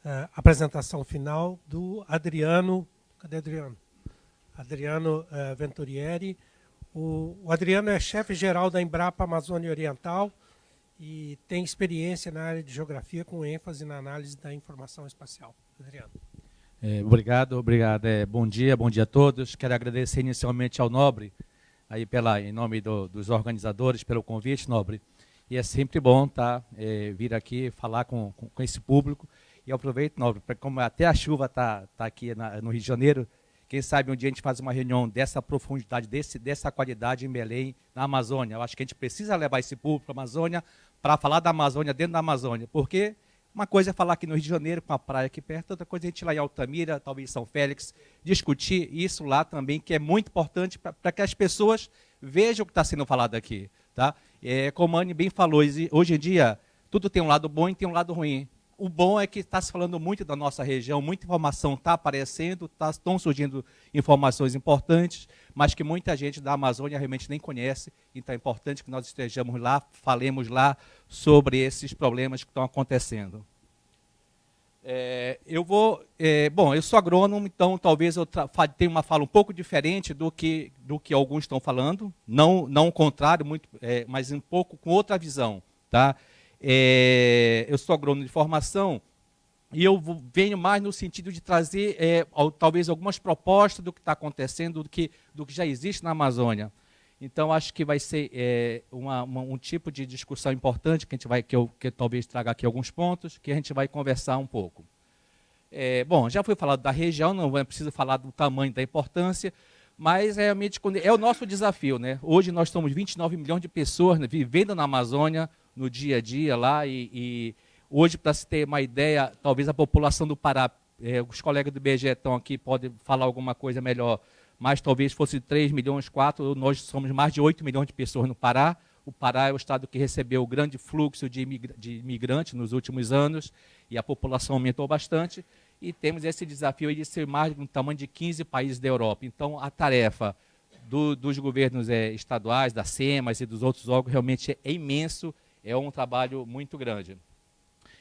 [SPEAKER 2] uh, apresentação final do Adriano. Cadê Adriano? Adriano uh, Venturieri. O, o Adriano é chefe-geral da Embrapa Amazônia Oriental e tem experiência na área de geografia com ênfase na análise da informação espacial. Adriano.
[SPEAKER 5] É, obrigado, obrigado. É, bom dia, bom dia a todos. Quero agradecer inicialmente ao Nobre, aí pela, em nome do, dos organizadores, pelo convite, Nobre. E é sempre bom tá, é, vir aqui falar com, com, com esse público e aproveito, Nobre, como até a chuva está tá aqui na, no Rio de Janeiro, quem sabe um dia a gente faz uma reunião dessa profundidade, desse, dessa qualidade em Belém, na Amazônia. Eu acho que a gente precisa levar esse público para a Amazônia para falar da Amazônia dentro da Amazônia, porque uma coisa é falar aqui no Rio de Janeiro, com a praia aqui perto, outra coisa é a gente ir lá em Altamira, talvez São Félix, discutir isso lá também, que é muito importante para que as pessoas vejam o que está sendo falado aqui. Tá? É, como a Anne bem falou, hoje em dia tudo tem um lado bom e tem um lado ruim o bom é que está se falando muito da nossa região, muita informação está aparecendo, tá, estão surgindo informações importantes, mas que muita gente da Amazônia realmente nem conhece. Então é importante que nós estejamos lá, falemos lá sobre esses problemas que estão acontecendo. É, eu vou, é, bom, eu sou agrônomo, então talvez eu tenha uma fala um pouco diferente do que do que alguns estão falando, não não o contrário, muito, é, mas um pouco com outra visão, tá? É, eu sou agrônomo de formação e eu venho mais no sentido de trazer é, talvez algumas propostas do que está acontecendo, do que, do que já existe na Amazônia. Então acho que vai ser é, uma, uma, um tipo de discussão importante que a gente vai, que eu que talvez traga aqui alguns pontos, que a gente vai conversar um pouco. É, bom, já foi falado da região, não é preciso falar do tamanho, da importância, mas realmente é o nosso desafio, né? Hoje nós somos 29 milhões de pessoas né, vivendo na Amazônia, no dia a dia lá. E, e hoje, para se ter uma ideia, talvez a população do Pará, é, os colegas do IBGE estão aqui, podem falar alguma coisa melhor, mas talvez fosse 3 milhões, 4, nós somos mais de 8 milhões de pessoas no Pará. O Pará é o estado que recebeu o grande fluxo de, imigrantes nos últimos anos e a população aumentou bastante. E temos esse desafio de ser mais do tamanho de 15 países da Europa. Então, a tarefa do, dos governos é, estaduais, da SEMAS e dos outros órgãos realmente é imenso é um trabalho muito grande.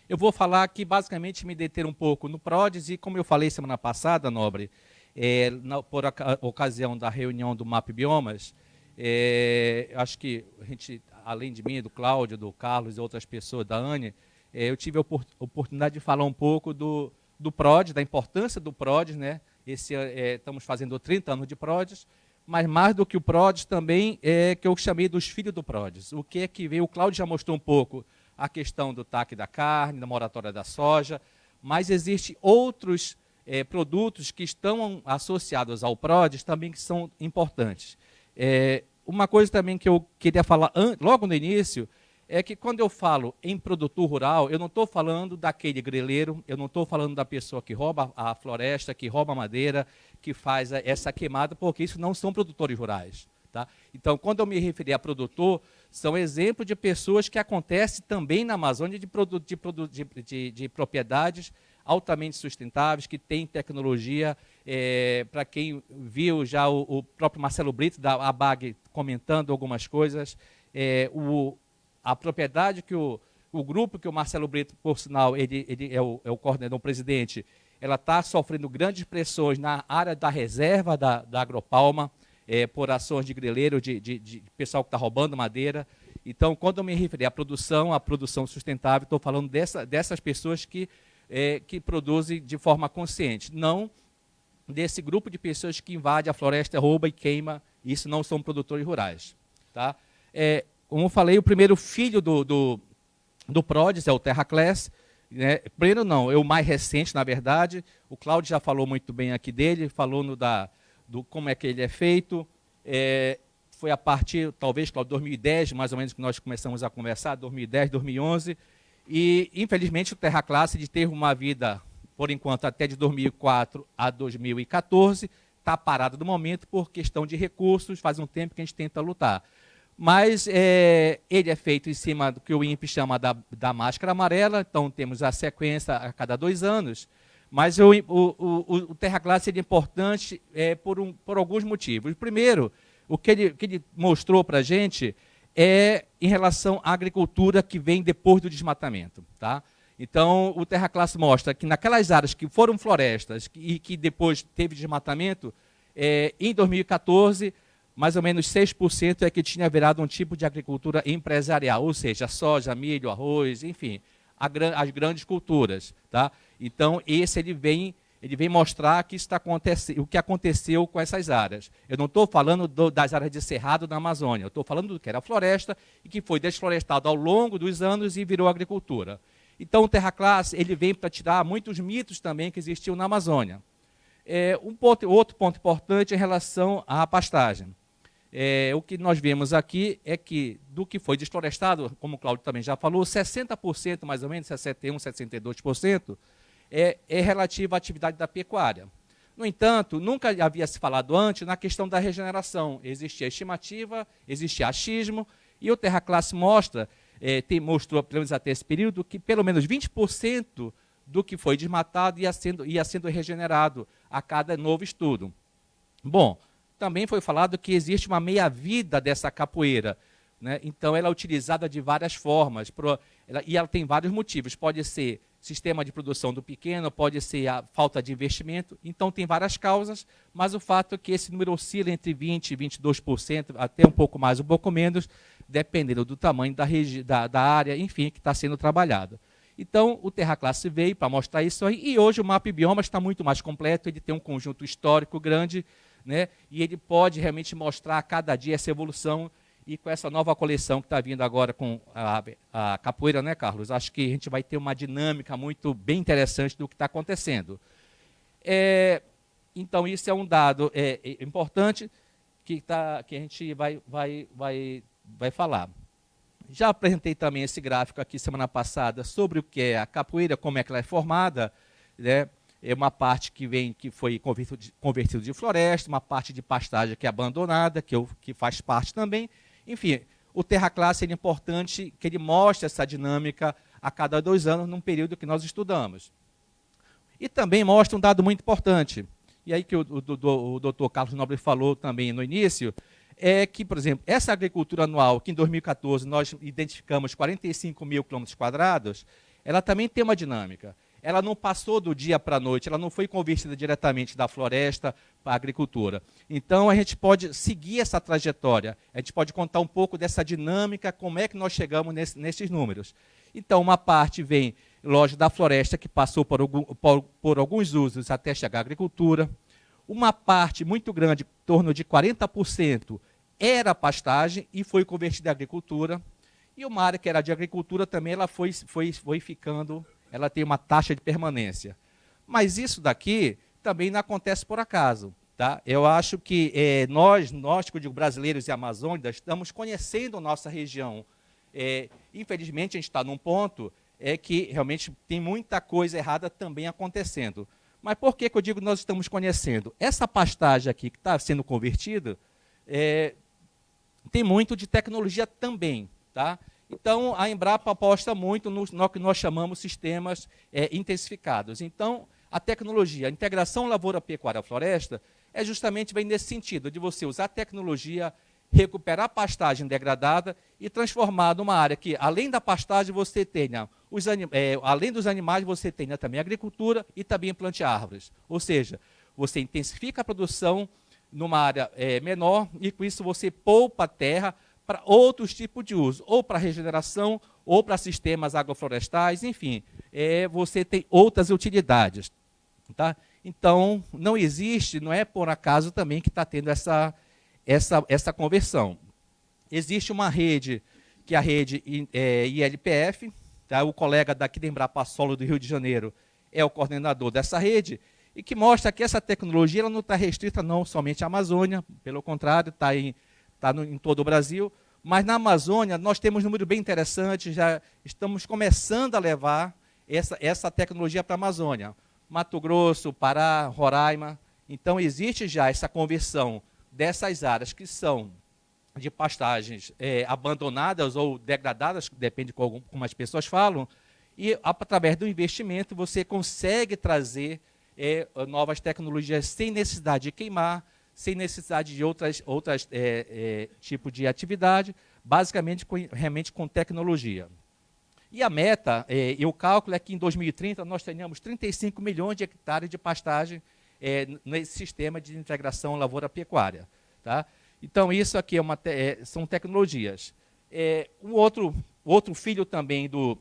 [SPEAKER 5] Eu vou falar aqui, basicamente, me deter um pouco no PRODES, e como eu falei semana passada, Nobre, é, na, por ocasião da reunião do MAP Biomas, é, acho que a gente, além de mim, do Cláudio, do Carlos e outras pessoas, da Anne, é, eu tive a oportunidade de falar um pouco do, do PRODES, da importância do PRODES, né? Esse, é, estamos fazendo 30 anos de PRODES, mas mais do que o PRODES também é que eu chamei dos filhos do PRODES. O que é que veio? O Cláudio já mostrou um pouco a questão do TAC da carne, da moratória da soja, mas existem outros é, produtos que estão associados ao PRODES também que são importantes. É, uma coisa também que eu queria falar logo no início é que quando eu falo em produtor rural, eu não estou falando daquele greleiro, eu não estou falando da pessoa que rouba a floresta, que rouba a madeira, que faz essa queimada, porque isso não são produtores rurais. Tá? Então, quando eu me referi a produtor, são exemplos de pessoas que acontecem também na Amazônia de, de, de, de propriedades altamente sustentáveis, que têm tecnologia. É, Para quem viu já o, o, próprio Marcelo Brito, da ABAG, comentando algumas coisas, é, o, a propriedade que o, o grupo que o Marcelo Brito, por sinal, ele, ele é, o, é o coordenador, o presidente, ela está sofrendo grandes pressões na área da reserva da, da agropalma, é, por ações de greleiro, de, de, de pessoal que está roubando madeira. Então, quando eu me referi à produção, à produção sustentável, estou falando dessa, dessas pessoas que, é, que produzem de forma consciente, não desse grupo de pessoas que invade a floresta, rouba e queima. Isso não são produtores rurais. Tá? É, como eu falei, o primeiro filho do, do, do PRODES é o Terraclass. Né? Primeiro não, é o mais recente, na verdade. O Cláudio já falou muito bem aqui dele, falou no da, do como é que ele é feito. É, foi a partir, talvez, Cláudio, 2010, mais ou menos, que nós começamos a conversar, 2010, 2011. E, infelizmente, o Terra Classe teve uma vida, por enquanto, até de 2004 a 2014, está parado no momento por questão de recursos, faz um tempo que a gente tenta lutar. Mas é, ele é feito em cima do que o INPE chama da, da máscara amarela, então temos a sequência a cada dois anos. Mas o, o, o, o Terra Classe é importante é, por, um, por alguns motivos. Primeiro, o que ele, que ele mostrou para a gente é em relação à agricultura que vem depois do desmatamento. Tá? Então, o Terra Classe mostra que naquelas áreas que foram florestas e que depois teve desmatamento, é, em 2014, mais ou menos 6% é que tinha virado um tipo de agricultura empresarial, ou seja, soja, milho, arroz, enfim, as grandes culturas. Tá? Então, esse ele vem, ele vem mostrar que está o que aconteceu com essas áreas. Eu não estou falando do, das áreas de cerrado na Amazônia, eu estou falando do que era floresta e que foi desflorestado ao longo dos anos e virou agricultura. Então, o Terra Classe ele vem para tirar muitos mitos também que existiam na Amazônia. É, um ponto, outro ponto importante em relação à pastagem. É, o que nós vemos aqui é que, do que foi desflorestado, como o Cláudio também já falou, 60%, mais ou menos, 61%, 62%, é, é relativo à atividade da pecuária. No entanto, nunca havia se falado antes na questão da regeneração. Existia estimativa, existia achismo, e o Terra Classe mostra é, tem, mostrou, pelo menos até esse período, que pelo menos 20% do que foi desmatado ia sendo, ia sendo regenerado a cada novo estudo. Bom, também foi falado que existe uma meia-vida dessa capoeira. Né? Então, ela é utilizada de várias formas pro, ela, e ela tem vários motivos. Pode ser sistema de produção do pequeno, pode ser a falta de investimento. Então, tem várias causas, mas o fato é que esse número oscila entre 20% e 22%, até um pouco mais, um pouco menos, dependendo do tamanho da, da, da área, enfim, que está sendo trabalhado. Então, o Terra Classe veio para mostrar isso aí, e hoje o mapa bioma está muito mais completo, ele tem um conjunto histórico grande, né, e ele pode realmente mostrar a cada dia essa evolução, e com essa nova coleção que está vindo agora com a, a, capoeira, né, Carlos? Acho que a gente vai ter uma dinâmica muito bem interessante do que está acontecendo. É, então, isso é um dado é, é importante que, tá, que a gente vai, vai, vai vai falar. Já apresentei também esse gráfico aqui semana passada sobre o que é a capoeira, como é que ela é formada. Né? É uma parte que vem que foi convertido de, convertido de floresta, uma parte de pastagem que é abandonada, que, eu, que faz parte também. Enfim, o Terra Classe é importante que ele mostre essa dinâmica a cada dois anos num período que nós estudamos. E também mostra um dado muito importante, e aí que o, o, o doutor Carlos Nobre falou também no início, é que, por exemplo, essa agricultura anual, que em 2014 nós identificamos 45 mil quilômetros quadrados, ela também tem uma dinâmica. Ela não passou do dia para a noite, ela não foi convertida diretamente da floresta para a agricultura. Então, a gente pode seguir essa trajetória, a gente pode contar um pouco dessa dinâmica, como é que nós chegamos nesse, nesses números. Então, uma parte vem, lógico, da floresta, que passou por, por, por alguns usos até chegar à agricultura. Uma parte muito grande, em torno de 40%, era pastagem e foi convertida à agricultura. E uma área que era de agricultura também ela foi, foi, foi ficando, ela tem uma taxa de permanência. Mas isso daqui também não acontece por acaso. Tá? Eu acho que é, nós, nós, que eu digo brasileiros e amazônicos, estamos conhecendo nossa região. É, infelizmente, a gente está num ponto é que realmente tem muita coisa errada também acontecendo. Mas por que, que eu digo nós estamos conhecendo? Essa pastagem aqui que está sendo convertida, é, tem muito de tecnologia também. Tá? Então, a Embrapa aposta muito no, no que nós chamamos sistemas é, intensificados. Então, a tecnologia, a integração lavoura-pecuária-floresta, é justamente vem nesse sentido, de você usar a tecnologia, recuperar a pastagem degradada e transformar numa área que, além da pastagem, você tenha, os é, além dos animais, você tenha também agricultura e também plante árvores. Ou seja, você intensifica a produção numa área é, menor e com isso você poupa a terra para outros tipos de uso, ou para regeneração, ou para sistemas agroflorestais, enfim, é, você tem outras utilidades. Tá? Então, não existe, não é por acaso também que está tendo essa, essa, essa conversão. Existe uma rede, que é a rede é, ILPF, tá? o colega daqui da Embrapa Solo do Rio de Janeiro é o coordenador dessa rede, e que mostra que essa tecnologia ela não está restrita não somente à Amazônia, pelo contrário, está em, tá em todo o Brasil, mas na Amazônia nós temos um número bem interessante, já estamos começando a levar essa, essa tecnologia para a Amazônia. Mato Grosso, Pará, Roraima. Então existe já essa conversão dessas áreas que são de pastagens é, abandonadas ou degradadas, depende de como, como as pessoas falam, e através do investimento você consegue trazer é, novas tecnologias sem necessidade de queimar, sem necessidade de outras, outras é, é, tipo de atividade, basicamente com, realmente com tecnologia. E a meta é, e o cálculo é que em 2030 nós tenhamos 35 milhões de hectares de pastagem é, nesse sistema de integração lavoura-pecuária. Tá? Então, isso aqui é uma, é, são tecnologias. É, um outro, outro filho também do,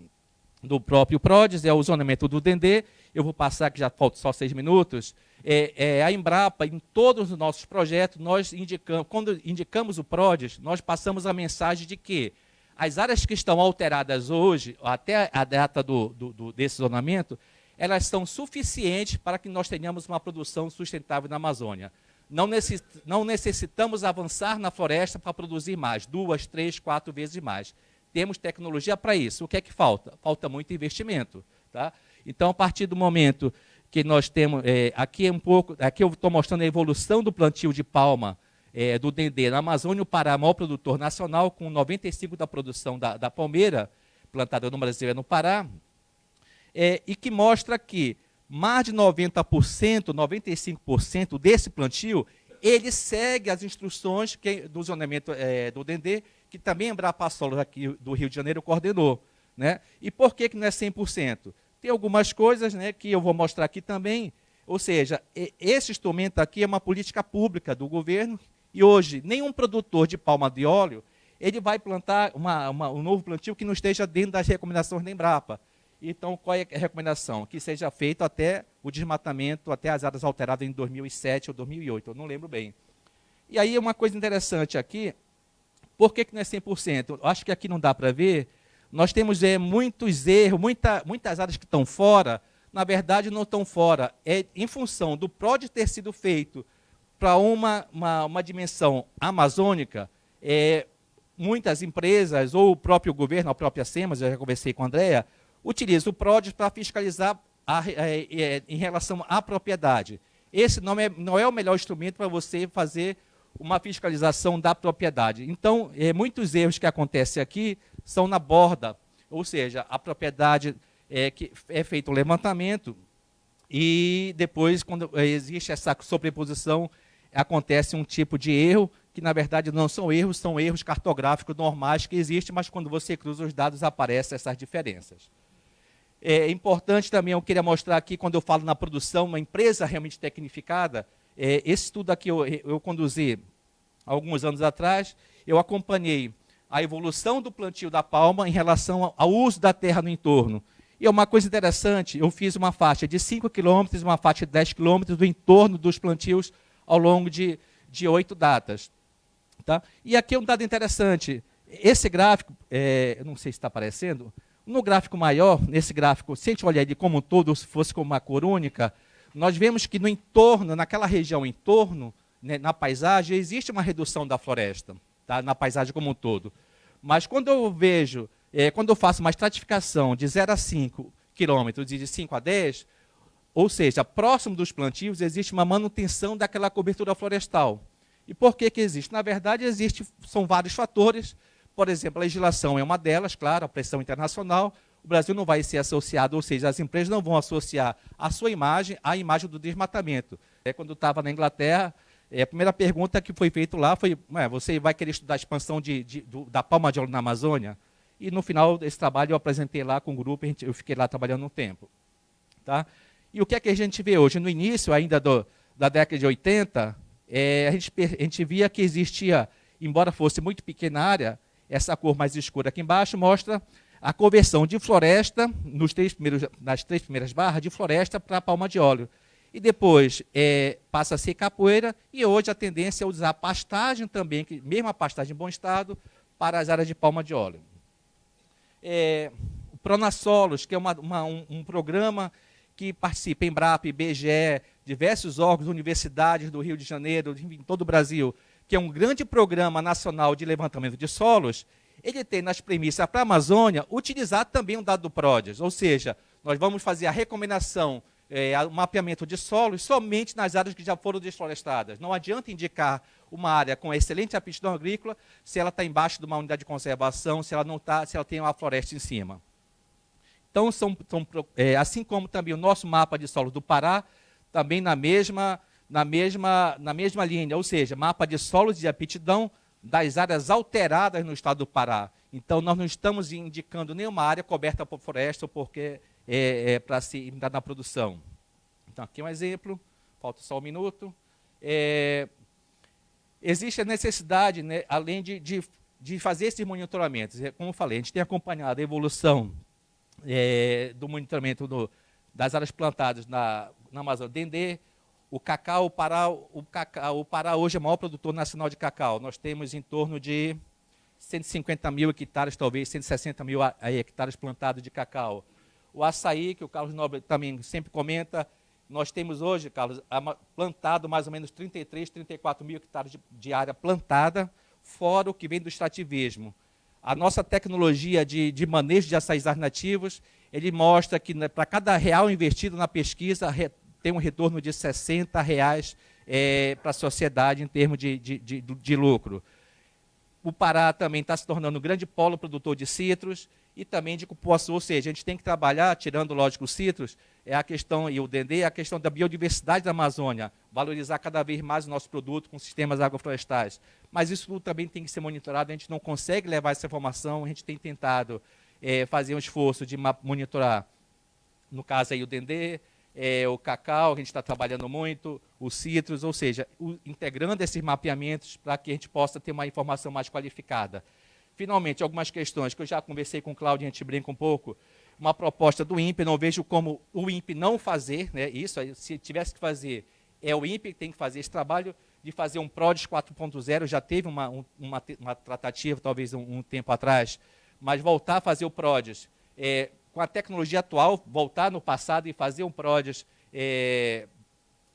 [SPEAKER 5] do próprio PRODES é o zonamento do Dendê. Eu vou passar, que já falta só seis minutos. É, é, a Embrapa, em todos os nossos projetos, nós indicamos, quando indicamos o PRODES, nós passamos a mensagem de que as áreas que estão alteradas hoje, até a data do, do, do, desse zonamento, elas são suficientes para que nós tenhamos uma produção sustentável na Amazônia. Não, necess, não necessitamos avançar na floresta para produzir mais, duas, três, quatro vezes mais. Temos tecnologia para isso. O que é que falta? Falta muito investimento. Tá? Então, a partir do momento que nós temos, é, aqui é um pouco, aqui eu estou mostrando a evolução do plantio de palma é, do Dendê na Amazônia, o Pará, maior produtor nacional, com 95% da produção da, da palmeira plantada no Brasil e no Pará, é, e que mostra que mais de 90%, 95% desse plantio, ele segue as instruções que, do zonamento é, do Dendê, que também a Embrapa Solos aqui do Rio de Janeiro coordenou. Né? E por que, que não é 100%? Tem algumas coisas né, que eu vou mostrar aqui também. Ou seja, esse instrumento aqui é uma política pública do governo e hoje nenhum produtor de palma de óleo ele vai plantar uma, uma, um novo plantio que não esteja dentro das recomendações da Embrapa. Então, qual é a recomendação? Que seja feito até o desmatamento, até as áreas alteradas em 2007 ou 2008, eu não lembro bem. E aí, uma coisa interessante aqui, por que, que não é 100%? Eu acho que aqui não dá para ver, nós temos é, muitos erros, muita, muitas áreas que estão fora, na verdade não estão fora. É em função do PROD ter sido feito para uma, uma, uma, dimensão amazônica, é, muitas empresas, ou o próprio governo, a própria SEMAS, eu já conversei com a Andrea, utiliza o PROD para fiscalizar a, a, a, em relação à propriedade. Esse não é, não é o melhor instrumento para você fazer uma fiscalização da propriedade. Então, é, muitos erros que acontecem aqui são na borda, ou seja, a propriedade é, que é feito o levantamento e depois, quando existe essa sobreposição, acontece um tipo de erro que, na verdade, não são erros, são erros cartográficos normais que existem, mas quando você cruza os dados, aparecem essas diferenças. É importante também, eu queria mostrar aqui, quando eu falo na produção, uma empresa realmente tecnificada, é, esse estudo aqui eu, eu conduzi alguns anos atrás, eu acompanhei a evolução do plantio da palma em relação ao uso da terra no entorno. E é uma coisa interessante, eu fiz uma faixa de 5 quilômetros, uma faixa de 10 quilômetros do entorno dos plantios ao longo de, de oito datas. Tá? E aqui é um dado interessante. Esse gráfico, é, não sei se está aparecendo, no gráfico maior, nesse gráfico, se a gente olhar ele como um todo, se fosse como uma cor única, nós vemos que no entorno, naquela região em torno, né, na paisagem, existe uma redução da floresta tá? na paisagem como um todo. Mas quando eu vejo, é, quando eu faço uma estratificação de 0 a 5 quilômetros e de 5 a 10, ou seja, próximo dos plantios, existe uma manutenção daquela cobertura florestal. E por que, que existe? Na verdade, existe, são vários fatores. Por exemplo, a legislação é uma delas, claro, a pressão internacional. Brasil não vai ser associado, ou seja, as empresas não vão associar a sua imagem à imagem do desmatamento. É, quando eu estava na Inglaterra, é, a primeira pergunta que foi feita lá foi: você vai querer estudar a expansão de, de, do, da palma de óleo na Amazônia? E no final desse trabalho eu apresentei lá com o grupo, gente, eu fiquei lá trabalhando um tempo. Tá? E o que é que a gente vê hoje? No início ainda do, da década de 80, é, a, gente, a gente via que existia, embora fosse muito pequena área, essa cor mais escura aqui embaixo mostra a conversão de floresta, nos três primeiros, nas três primeiras barras, de floresta para palma de óleo. e depois é, passa a ser capoeira, e hoje a tendência é usar pastagem também, que, mesmo a pastagem em bom estado, para as áreas de palma de óleo. É, o Pronassolos, que é uma, uma, um, um, programa que participa em BRAP, BGE, diversos órgãos, universidades do Rio de Janeiro, em todo o Brasil, que é um grande programa nacional de levantamento de solos, ele tem nas premissas para a Amazônia utilizar também um dado do PRODES, ou seja, nós vamos fazer a recomendação é, o mapeamento de solos somente nas áreas que já foram desflorestadas. Não adianta indicar uma área com excelente aptidão agrícola se ela está embaixo de uma unidade de conservação, se ela não está, se ela tem uma floresta em cima. Então, são, são é, assim como também o nosso mapa de solo do Pará, também na mesma, na mesma, na mesma linha, ou seja, mapa de solos de aptidão das áreas alteradas no estado do Pará. Então, nós não estamos indicando nenhuma área coberta por floresta, porque é, é, para se entrar na produção. Então, aqui um exemplo, falta só um minuto. É, existe a necessidade, né, além de, de, de, fazer esses monitoramentos, é, como eu falei, a gente tem acompanhado a evolução é, do monitoramento do, das áreas plantadas na, na Amazônia Dendê, o cacau, o Pará, o cacau, o Pará hoje é o maior produtor nacional de cacau. Nós temos em torno de 150 mil hectares, talvez 160 mil hectares plantados de cacau. O açaí, que o Carlos Nobre também sempre comenta, nós temos hoje, Carlos, plantado mais ou menos 33, 34 mil hectares de, de área plantada, fora o que vem do extrativismo. A nossa tecnologia de, de manejo de açaís nativos, ele mostra que né, para cada real investido na pesquisa, re, tem um retorno de 60 reais é, para a sociedade em termos de, de, de, de lucro. O Pará também está se tornando um grande polo produtor de citros e também de cupuaçu, ou seja, a gente tem que trabalhar, tirando, lógico, os citros, é a questão, e o Dendê, é a questão da biodiversidade da Amazônia, valorizar cada vez mais o nosso produto com sistemas agroflorestais. Mas isso tudo também tem que ser monitorado, a gente não consegue levar essa informação, a gente tem tentado é, fazer um esforço de monitorar, no caso aí o Dendê, é, o cacau, a gente está trabalhando muito, os citros, ou seja, o, integrando esses mapeamentos para que a gente possa ter uma informação mais qualificada. Finalmente, algumas questões que eu já conversei com o Cláudio, a gente brinca um pouco. Uma proposta do INPE, não vejo como o INPE não fazer né, isso, se tivesse que fazer, é o INPE que tem que fazer esse trabalho de fazer um PRODES 4.0, já teve uma, uma, uma tratativa, talvez um, um, tempo atrás, mas voltar a fazer o PRODES, é, com a tecnologia atual, voltar no passado e fazer um PRODES, é,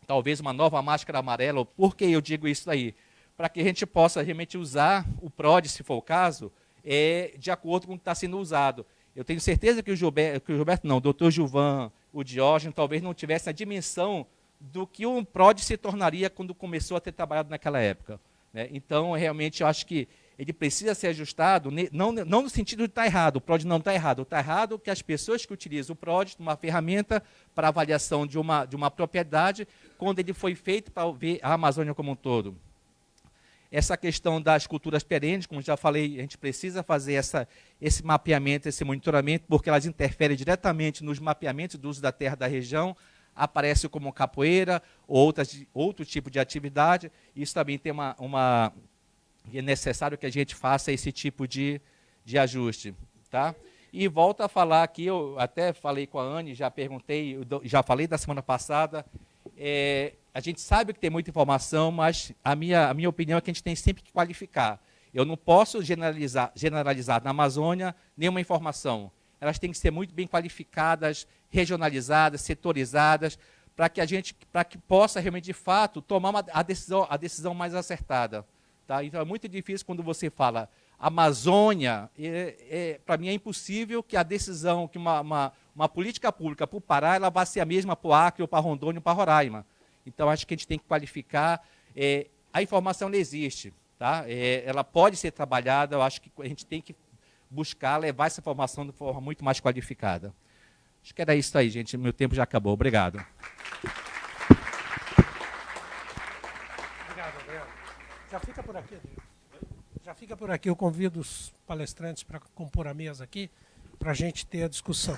[SPEAKER 5] talvez uma nova máscara amarela, por que eu digo isso aí? para que a gente possa realmente usar o PROD, se for o caso, é, de acordo com o que está sendo usado. Eu tenho certeza que o Gilberto, que o Gilberto não, o doutor Gilvan, o Diógenes, talvez não tivessem a dimensão do que o PROD se tornaria quando começou a ter trabalhado naquela época. Né? Então, realmente, eu acho que ele precisa ser ajustado, não, não no sentido de estar tá errado, o PROD não está errado. Está errado que as pessoas que utilizam o PROD, uma ferramenta para avaliação de uma, de uma propriedade, quando ele foi feito para ver a Amazônia como um todo. Essa questão das culturas perenes, como já falei, a gente precisa fazer essa, esse mapeamento, esse monitoramento, porque elas interferem diretamente nos mapeamentos do uso da terra da região, aparece como capoeira ou outras, outro tipo de atividade. Isso também tem uma, uma é necessário que a gente faça esse tipo de, de ajuste. Tá? E volto a falar aqui, eu até falei com a Anne, já perguntei, já falei da semana passada, é, a gente sabe que tem muita informação, mas a minha, a minha opinião é que a gente tem sempre que qualificar. Eu não posso generalizar, generalizar na Amazônia nenhuma informação. Elas têm que ser muito bem qualificadas, regionalizadas, setorizadas, para que a gente, para que possa realmente de fato tomar uma, a decisão, a decisão mais acertada. Tá? Então é muito difícil quando você fala Amazônia, é, é, para mim é impossível que a decisão, que uma, uma, uma política pública para o Pará, ela vá ser a mesma para o Acre, para Rondônia, ou para Roraima. Então, acho que a gente tem que qualificar. É, a informação não existe, tá? É, ela pode ser trabalhada, eu acho que a gente tem que buscar levar essa informação de forma muito mais qualificada. Acho que era isso aí, gente. Meu tempo já acabou. Obrigado.
[SPEAKER 2] Obrigado, Adriano. Já fica por aqui, Adriano. Já fica por aqui. Eu convido os palestrantes para compor a mesa aqui, para a gente ter a discussão.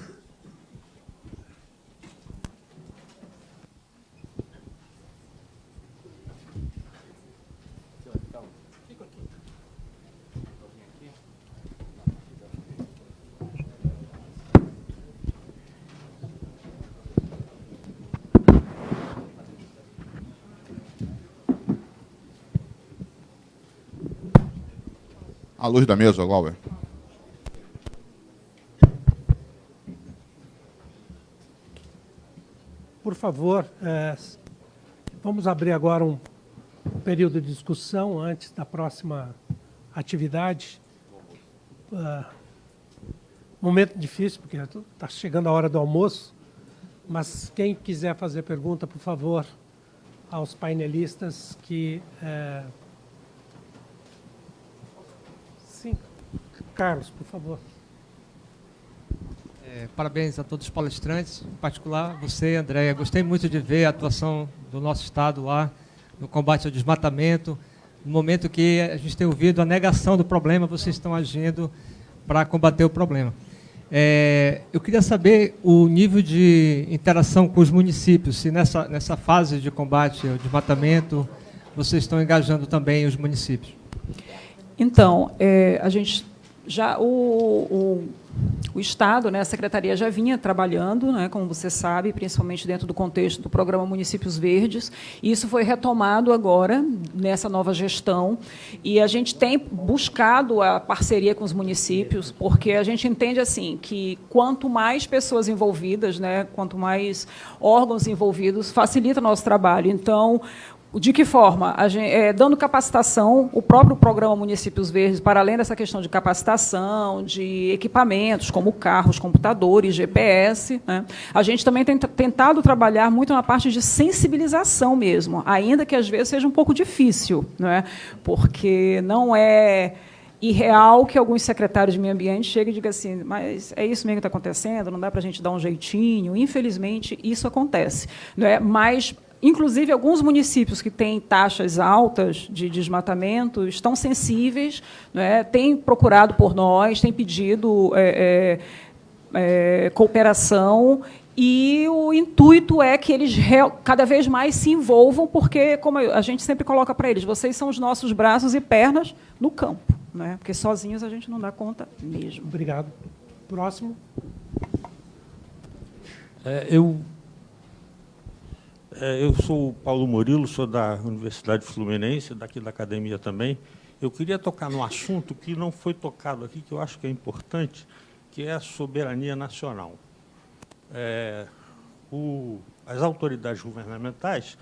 [SPEAKER 6] À luz da mesa, Glauber.
[SPEAKER 2] Por favor, é, vamos abrir agora um período de discussão antes da próxima atividade. Uh, momento difícil, porque está chegando a hora do almoço, mas quem quiser fazer pergunta, por favor, aos painelistas que... É... Sim, Carlos, por favor.
[SPEAKER 7] É, parabéns a todos os palestrantes, em particular você, Andréia. Gostei muito de ver a atuação do nosso Estado lá no combate ao desmatamento. No momento que a gente tem ouvido a negação do problema, vocês estão agindo para combater o problema. É, eu queria saber o nível de interação com os municípios, se nessa, nessa fase de combate ao desmatamento vocês estão engajando também os municípios.
[SPEAKER 3] Então, é, a gente já o, o, o, Estado, né, a Secretaria já vinha trabalhando, né, como você sabe, principalmente dentro do contexto do programa Municípios Verdes, isso foi retomado agora, nessa nova gestão, e a gente tem buscado a parceria com os municípios, porque a gente entende assim que quanto mais pessoas envolvidas, né, quanto mais órgãos envolvidos, facilita o nosso trabalho. Então, de que forma? Gente, é, dando capacitação, o próprio programa Municípios Verdes, para além dessa questão de capacitação, de equipamentos, como carros, computadores, GPS, né? a gente também tem tentado trabalhar muito na parte de sensibilização mesmo, ainda que às vezes seja um pouco difícil, não é? porque não é irreal que alguns secretários de meio ambiente cheguem e digam assim, mas é isso mesmo que está acontecendo, não dá para a gente dar um jeitinho. Infelizmente, isso acontece. Não é? Mas Inclusive, alguns municípios que têm taxas altas de desmatamento estão sensíveis, né, têm procurado por nós, têm pedido é, é, é, cooperação e o intuito é que eles cada vez mais se envolvam, porque, como a gente sempre coloca para eles, vocês são os nossos braços e pernas no campo, né? porque sozinhos a gente não dá conta mesmo.
[SPEAKER 2] Obrigado. Próximo.
[SPEAKER 8] É, eu eu sou o Paulo Murilo, sou da Universidade Fluminense, daqui da academia também. Eu queria tocar no assunto que não foi tocado aqui, que eu acho que é importante, que é a soberania nacional. É, o, as autoridades governamentais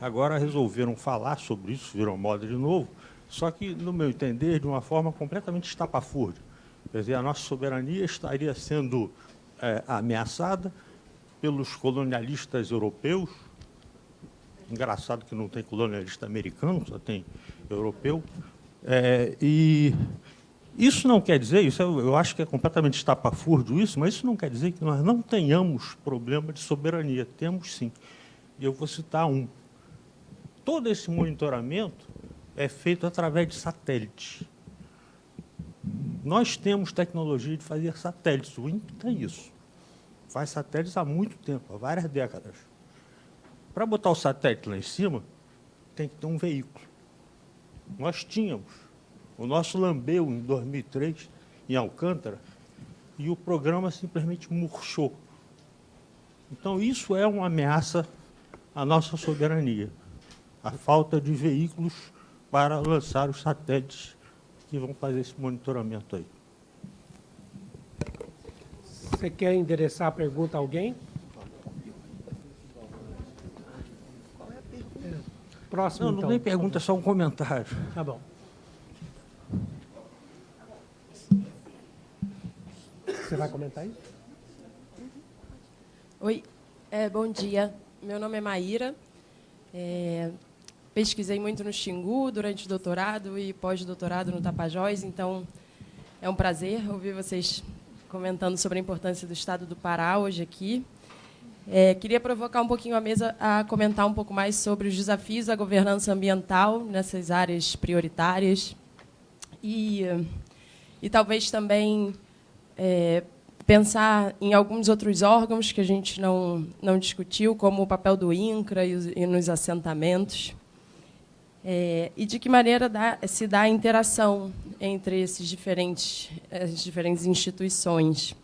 [SPEAKER 8] agora resolveram falar sobre isso, viram moda de novo, só que, no meu entender, de uma forma completamente estapafúrdia. Quer dizer, a nossa soberania estaria sendo é, ameaçada pelos colonialistas europeus, Engraçado que não tem colonialista americano, só tem europeu. É, e isso não quer dizer, isso eu, eu acho que é completamente estapafúrdio isso, mas isso não quer dizer que nós não tenhamos problema de soberania. Temos sim. E eu vou citar um. Todo esse monitoramento é feito através de satélites. Nós temos tecnologia de fazer satélites. O INPE tem isso. Faz satélites há muito tempo, há várias décadas. Para botar o satélite lá em cima, tem que ter um veículo. Nós tínhamos. O nosso lambeu em 2003, em Alcântara, e o programa simplesmente murchou. Então, isso é uma ameaça à nossa soberania. A falta de veículos para lançar os satélites que vão fazer esse monitoramento aí.
[SPEAKER 2] Você quer endereçar a pergunta a alguém? Próximo,
[SPEAKER 8] Não, não
[SPEAKER 2] então,
[SPEAKER 8] nem pergunta, é só um comentário.
[SPEAKER 2] Tá bom. Você vai comentar isso?
[SPEAKER 9] Oi, é, bom dia. Meu nome é Maíra. É, pesquisei muito no Xingu durante o doutorado e pós-doutorado no Tapajós, então é um prazer ouvir vocês comentando sobre a importância do Estado do Pará hoje aqui. É, queria provocar um pouquinho a mesa a comentar um pouco mais sobre os desafios da governança ambiental nessas áreas prioritárias e, e talvez também é, pensar em alguns outros órgãos que a gente não, não discutiu, como o papel do INCRA e, e nos assentamentos, é, e de que maneira dá, se dá a interação entre esses diferentes, as diferentes instituições.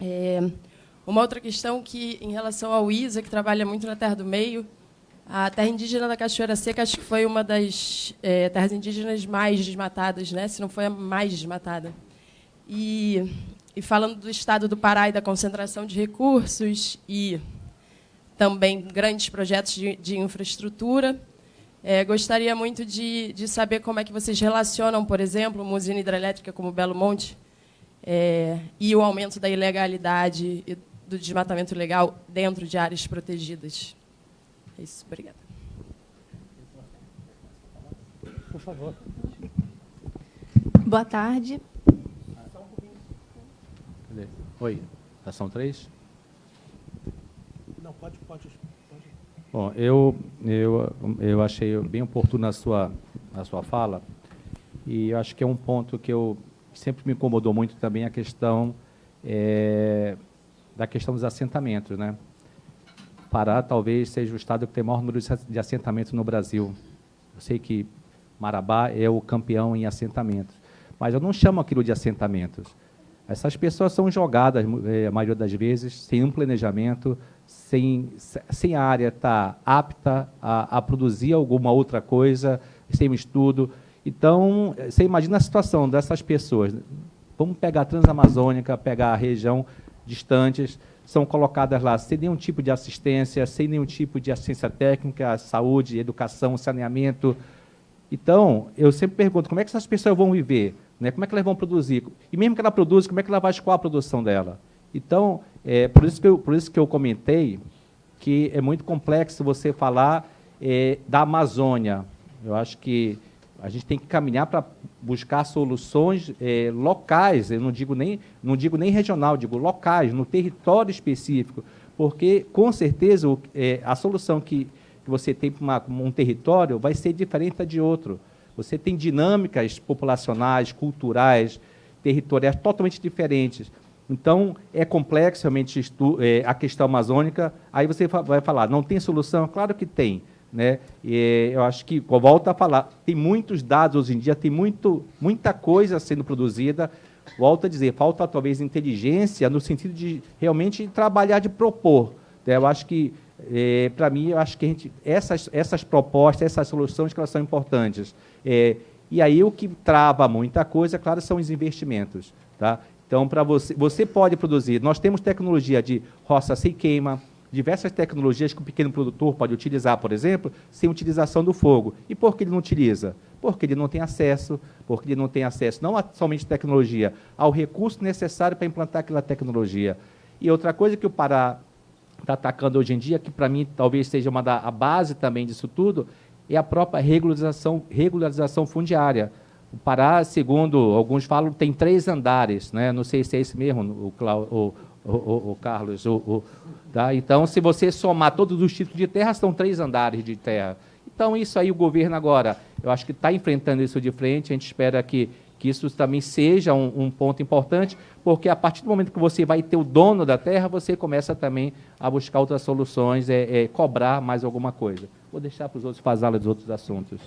[SPEAKER 9] É, uma outra questão que, em relação ao ISA, que trabalha muito na Terra do Meio, A terra indígena da Cachoeira Seca acho que foi uma das é, terras indígenas mais desmatadas, né? se não foi a mais desmatada. E, e falando do estado do Pará e da concentração de recursos e também grandes projetos de, de infraestrutura, é, gostaria muito de, de, saber como é que vocês relacionam, por exemplo, uma usina hidrelétrica como Belo Monte é, e o aumento da ilegalidade e do desmatamento ilegal dentro de áreas protegidas. É isso, obrigada.
[SPEAKER 6] Por favor.
[SPEAKER 10] Boa tarde.
[SPEAKER 5] Oi, estação 3?
[SPEAKER 2] Não, pode, pode. pode.
[SPEAKER 5] Bom, eu, eu, eu achei bem oportuno a sua, a sua fala, e eu acho que é um ponto que eu sempre me incomodou muito também a questão é, da questão dos assentamentos, né? Pará talvez seja o estado que tem o maior número de assentamentos no Brasil. Eu sei que Marabá é o campeão em assentamentos, mas eu não chamo aquilo de assentamentos. Essas pessoas são jogadas, eh, a maioria das vezes, sem um planejamento, sem, sem a área estar tá apta a, a produzir alguma outra coisa, sem um estudo. Então, você imagina a situação dessas pessoas. Vamos pegar a Transamazônica, pegar a região distantes, são colocadas lá sem nenhum tipo de assistência, sem nenhum tipo de assistência técnica, saúde, educação, saneamento. Então, eu sempre pergunto, como é que essas pessoas vão viver? Né? Como é que elas vão produzir? E mesmo que ela produza, como é que ela vai escoar a produção dela? Então, é, por, isso que eu, por isso que eu comentei que é muito complexo você falar é, da Amazônia. Eu acho que a gente tem que caminhar para buscar soluções é, locais, eu não digo, nem, não digo nem regional, digo locais, no território específico, porque, com certeza, o, é, a solução que, que você tem para um território vai ser diferente da de outro. Você tem dinâmicas populacionais, culturais, territoriais totalmente diferentes. Então, é complexo realmente é, a questão amazônica. Aí você vai falar, não tem solução? Claro que tem. Né? E eu acho que, volta a falar, tem muitos dados hoje em dia, tem muito, muita coisa sendo produzida. Volto a dizer, falta talvez inteligência no sentido de realmente trabalhar, de propor. Né? Eu acho que, é, para mim, eu acho que gente, essas, essas propostas, essas soluções que elas são importantes. É, e aí o que trava muita coisa, claro, são os investimentos. Tá? Então, para você, você pode produzir. Nós temos tecnologia de roça sem queima, diversas tecnologias que o pequeno produtor pode utilizar, por exemplo, sem utilização do fogo. E por que ele não utiliza? Porque ele não tem acesso, porque ele não tem acesso não somente tecnologia, ao recurso necessário para implantar aquela tecnologia. E outra coisa que o Pará está atacando hoje em dia, que para mim talvez seja uma da a base também disso tudo, é a própria regularização, regularização fundiária. O Pará, segundo alguns falam, tem três andares, né? não sei se é esse mesmo, o, o, o, o, o Carlos, o, Tá? Então, se você somar todos os títulos de terra, são três andares de terra. Então, isso aí o governo agora, eu acho que está enfrentando isso de frente, a gente espera que, que isso também seja um, um, ponto importante, porque a partir do momento que você vai ter o dono da terra, você começa também a buscar outras soluções, é, é cobrar mais alguma coisa. Vou deixar para os outros falarem dos outros assuntos.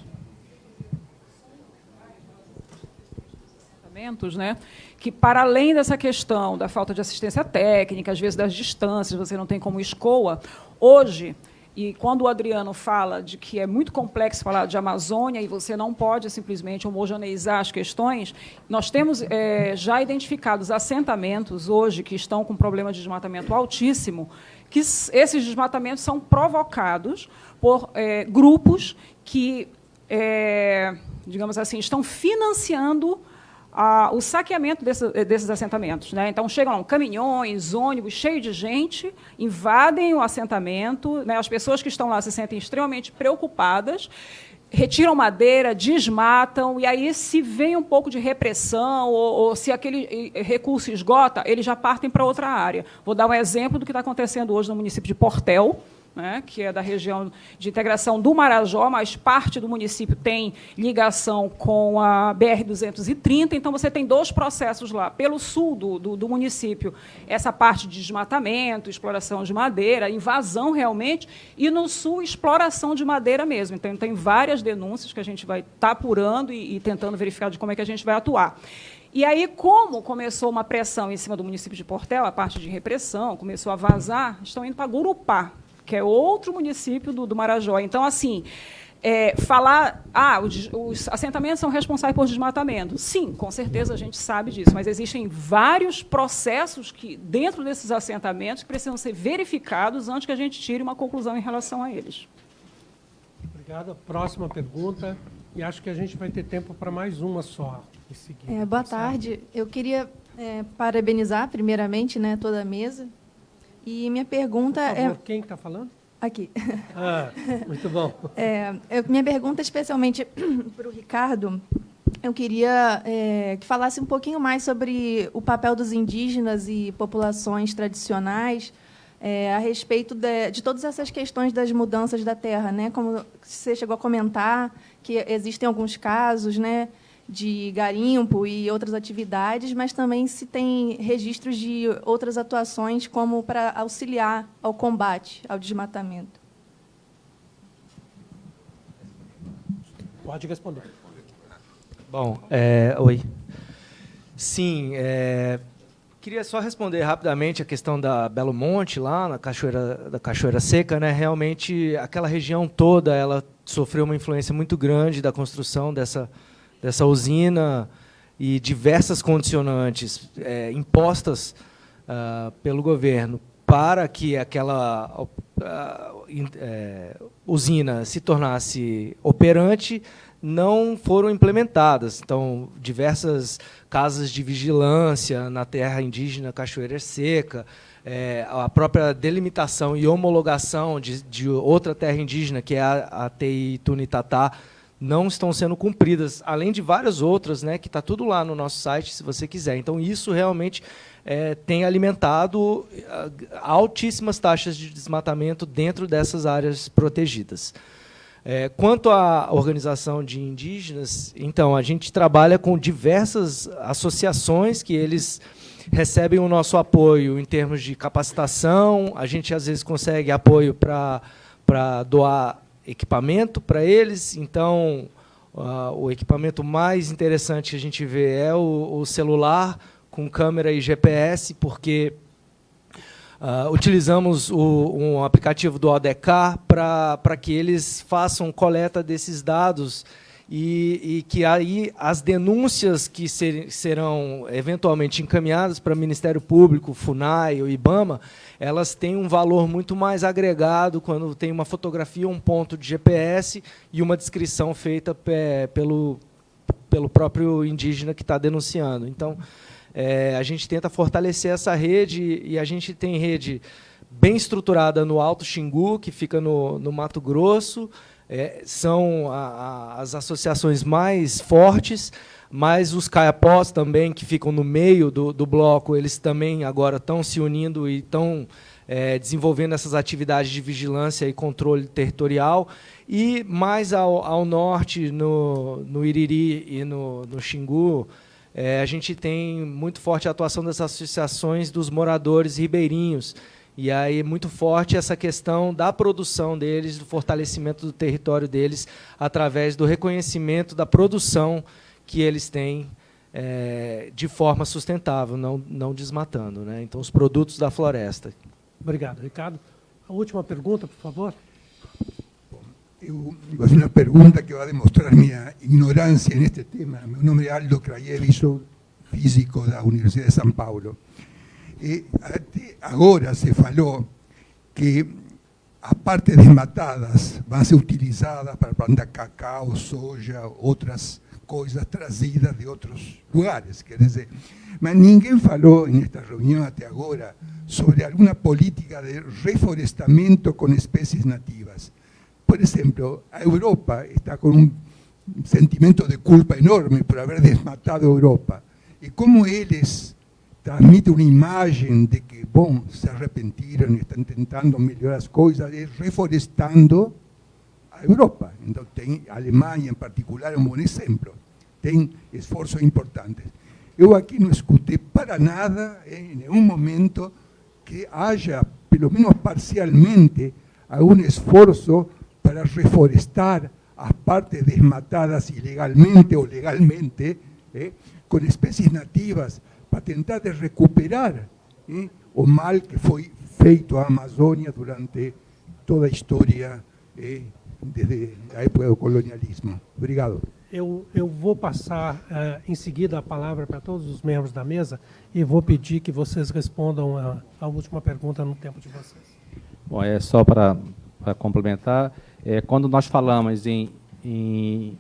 [SPEAKER 3] Né, que para além dessa questão da falta de assistência técnica, às vezes das distâncias, você não tem como escoa, hoje, e quando o Adriano fala de que é muito complexo falar de Amazônia e você não pode simplesmente homogeneizar as questões, nós temos é, já identificados assentamentos hoje que estão com problema de desmatamento altíssimo, que esses desmatamentos são provocados por é, grupos que, é, digamos assim, estão financiando o saqueamento desse, desses assentamentos. Né? Então, chegam lá, caminhões, ônibus cheios de gente, invadem o assentamento, né? as pessoas que estão lá se sentem extremamente preocupadas, retiram madeira, desmatam, e aí, se vem um pouco de repressão, ou, ou se aquele recurso esgota, eles já partem para outra área. Vou dar um exemplo do que está acontecendo hoje no município de Portel, né, que é da região de integração do Marajó, mas parte do município tem ligação com a BR-230, então você tem dois processos lá. Pelo sul do, do, do, município, essa parte de desmatamento, exploração de madeira, invasão realmente, e no sul, exploração de madeira mesmo. Então, tem várias denúncias que a gente vai estar tá apurando e, e tentando verificar de como é que a gente vai atuar. E aí, como começou uma pressão em cima do município de Portel, a parte de repressão, começou a vazar, estão indo para Gurupá, que é outro município do, do Marajó. Então, assim, é, falar, ah, os, os, assentamentos são responsáveis por desmatamento. Sim, com certeza a gente sabe disso, mas existem vários processos que, dentro desses assentamentos, que precisam ser verificados antes que a gente tire uma conclusão em relação a eles.
[SPEAKER 2] Obrigado. Próxima pergunta. E acho que a gente vai ter tempo para mais uma só.
[SPEAKER 10] É, boa tarde. Eu queria é, parabenizar, primeiramente, né, toda a mesa. E minha pergunta
[SPEAKER 2] Por favor,
[SPEAKER 10] é...
[SPEAKER 2] quem está falando?
[SPEAKER 10] Aqui. [LAUGHS]
[SPEAKER 2] Ah, muito bom.
[SPEAKER 10] É, eu, minha pergunta, especialmente [CLEARS THROAT] para o Ricardo, eu queria é, que falasse um pouquinho mais sobre o papel dos indígenas e populações tradicionais é, a respeito de, de, todas essas questões das mudanças da terra, né? Como você chegou a comentar, que existem alguns casos, né? De garimpo e outras atividades, mas também se tem registros de outras atuações como para auxiliar ao combate ao desmatamento.
[SPEAKER 2] Pode responder.
[SPEAKER 4] Bom, é, oi. Sim, é, queria só responder rapidamente a questão da Belo Monte, lá na Cachoeira, da Cachoeira Seca. Né? Realmente, aquela região toda ela sofreu uma influência muito grande da construção dessa dessa usina e diversas condicionantes é, impostas uh, pelo governo para que aquela uh, é, usina se tornasse operante não foram implementadas. Então, diversas casas de vigilância na terra indígena Cachoeira Seca, é, a própria delimitação e homologação de, de outra terra indígena, que é a, a TI Tunitatá, não estão sendo cumpridas, além de várias outras, né, que está tudo lá no nosso site, se você quiser. Então, isso realmente é, tem alimentado ah, altíssimas taxas de desmatamento dentro dessas áreas protegidas. É, quanto à organização de indígenas, então, a gente trabalha com diversas associações que eles recebem o nosso apoio em termos de capacitação, a gente, às vezes, consegue apoio para doar equipamento para eles. Então, uh, o equipamento mais interessante que a gente vê é o, o celular com câmera e GPS, porque uh, utilizamos o, um aplicativo do ODK para que eles façam coleta desses dados e, e, que aí as denúncias que ser, serão eventualmente encaminhadas para o Ministério Público, FUNAI ou IBAMA, elas têm um valor muito mais agregado quando tem uma fotografia, um ponto de GPS e uma descrição feita pelo, pelo próprio indígena que está denunciando. Então, é, a gente tenta fortalecer essa rede e a gente tem rede bem estruturada no Alto Xingu, que fica no, no Mato Grosso, é, são a, a, as associações mais fortes, mas os caiapós também, que ficam no meio do, do bloco, eles também agora estão se unindo e estão é, desenvolvendo essas atividades de vigilância e controle territorial. E mais ao, ao norte, no, no Iriri e no, no Xingu, é, a gente tem muito forte a atuação das associações dos moradores ribeirinhos, e aí muito forte essa questão da produção deles, do fortalecimento do território deles, através do reconhecimento da produção que eles têm é, de forma sustentável, não, não desmatando. Né? Então, os produtos da floresta.
[SPEAKER 2] Obrigado, Ricardo. A última pergunta, por favor.
[SPEAKER 11] Eu vou fazer uma pergunta que vai demonstrar minha ignorância neste tema. Meu nome é Aldo Krajevi, sou físico da Universidade de São Paulo. E agora se falou que as partes desmatadas vão ser utilizadas para plantar cacau, soja, outras coisas trazidas de outros lugares, quer dizer. Mas ninguém falou nesta reunião até agora sobre alguma política de reflorestamento com espécies nativas. Por exemplo, a Europa está com um sentimento de culpa enorme por haver desmatado a Europa. E como eles transmite uma imagem de que, bom, se arrependiram e estão tentando melhorar as coisas, e reflorestando a Europa. A Alemanha, em particular, é um bom exemplo. Tem esforços importantes. Eu aqui não escutei para nada, em nenhum momento, que haja, pelo menos parcialmente, algum esforço para reforestar as partes desmatadas ilegalmente ou legalmente, eh, com espécies nativas, para tentar de recuperar eh, o mal que foi feito à Amazônia durante toda a história eh, desde a época do colonialismo. Obrigado.
[SPEAKER 2] Eu, eu vou passar uh, em seguida a palavra para todos os membros da mesa e vou pedir que vocês respondam a, a última pergunta no tempo de vocês.
[SPEAKER 5] Bom, é só para, para complementar, é, quando nós falamos em, em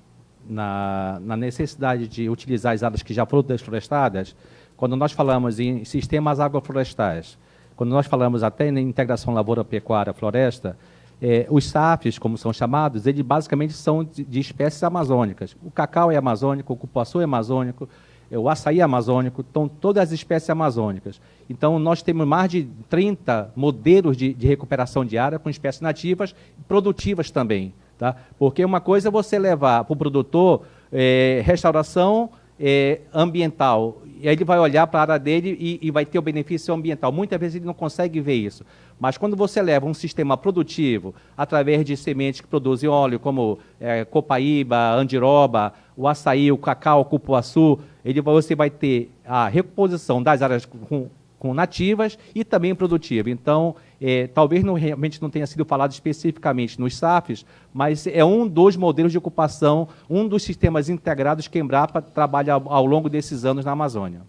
[SPEAKER 5] na, na, necessidade de utilizar as áreas que já foram desflorestadas, quando nós falamos em sistemas agroflorestais, quando nós falamos até em integração lavoura-pecuária-floresta, é, os SAFs, como são chamados, eles basicamente são de, de, espécies amazônicas. O cacau é amazônico, o cupuaçu é amazônico, é, o açaí é amazônico, estão todas as espécies amazônicas. Então, nós temos mais de 30 modelos de, de recuperação de área com espécies nativas e produtivas também. Tá? Porque uma coisa é você levar para o produtor é, restauração é, ambiental, e aí ele vai olhar para a área dele e, e, vai ter o benefício ambiental. Muitas vezes ele não consegue ver isso. Mas quando você leva um sistema produtivo através de sementes que produzem óleo, como é, copaíba, andiroba, o açaí, o cacau, o cupuaçu, ele, você vai ter a recomposição das áreas com, com nativas e também produtiva. Então, é, talvez não, realmente não tenha sido falado especificamente nos SAFs, mas é um dos modelos de ocupação, um dos sistemas integrados que a Embrapa trabalha ao, ao longo desses anos na Amazônia.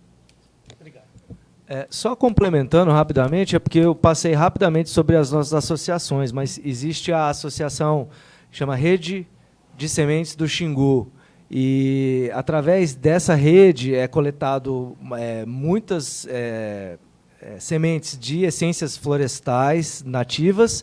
[SPEAKER 4] É, só complementando rapidamente, é porque eu passei rapidamente sobre as nossas associações, mas existe a associação chama Rede de Sementes do Xingu. E através dessa rede é coletado é, muitas é, é sementes de essências florestais nativas.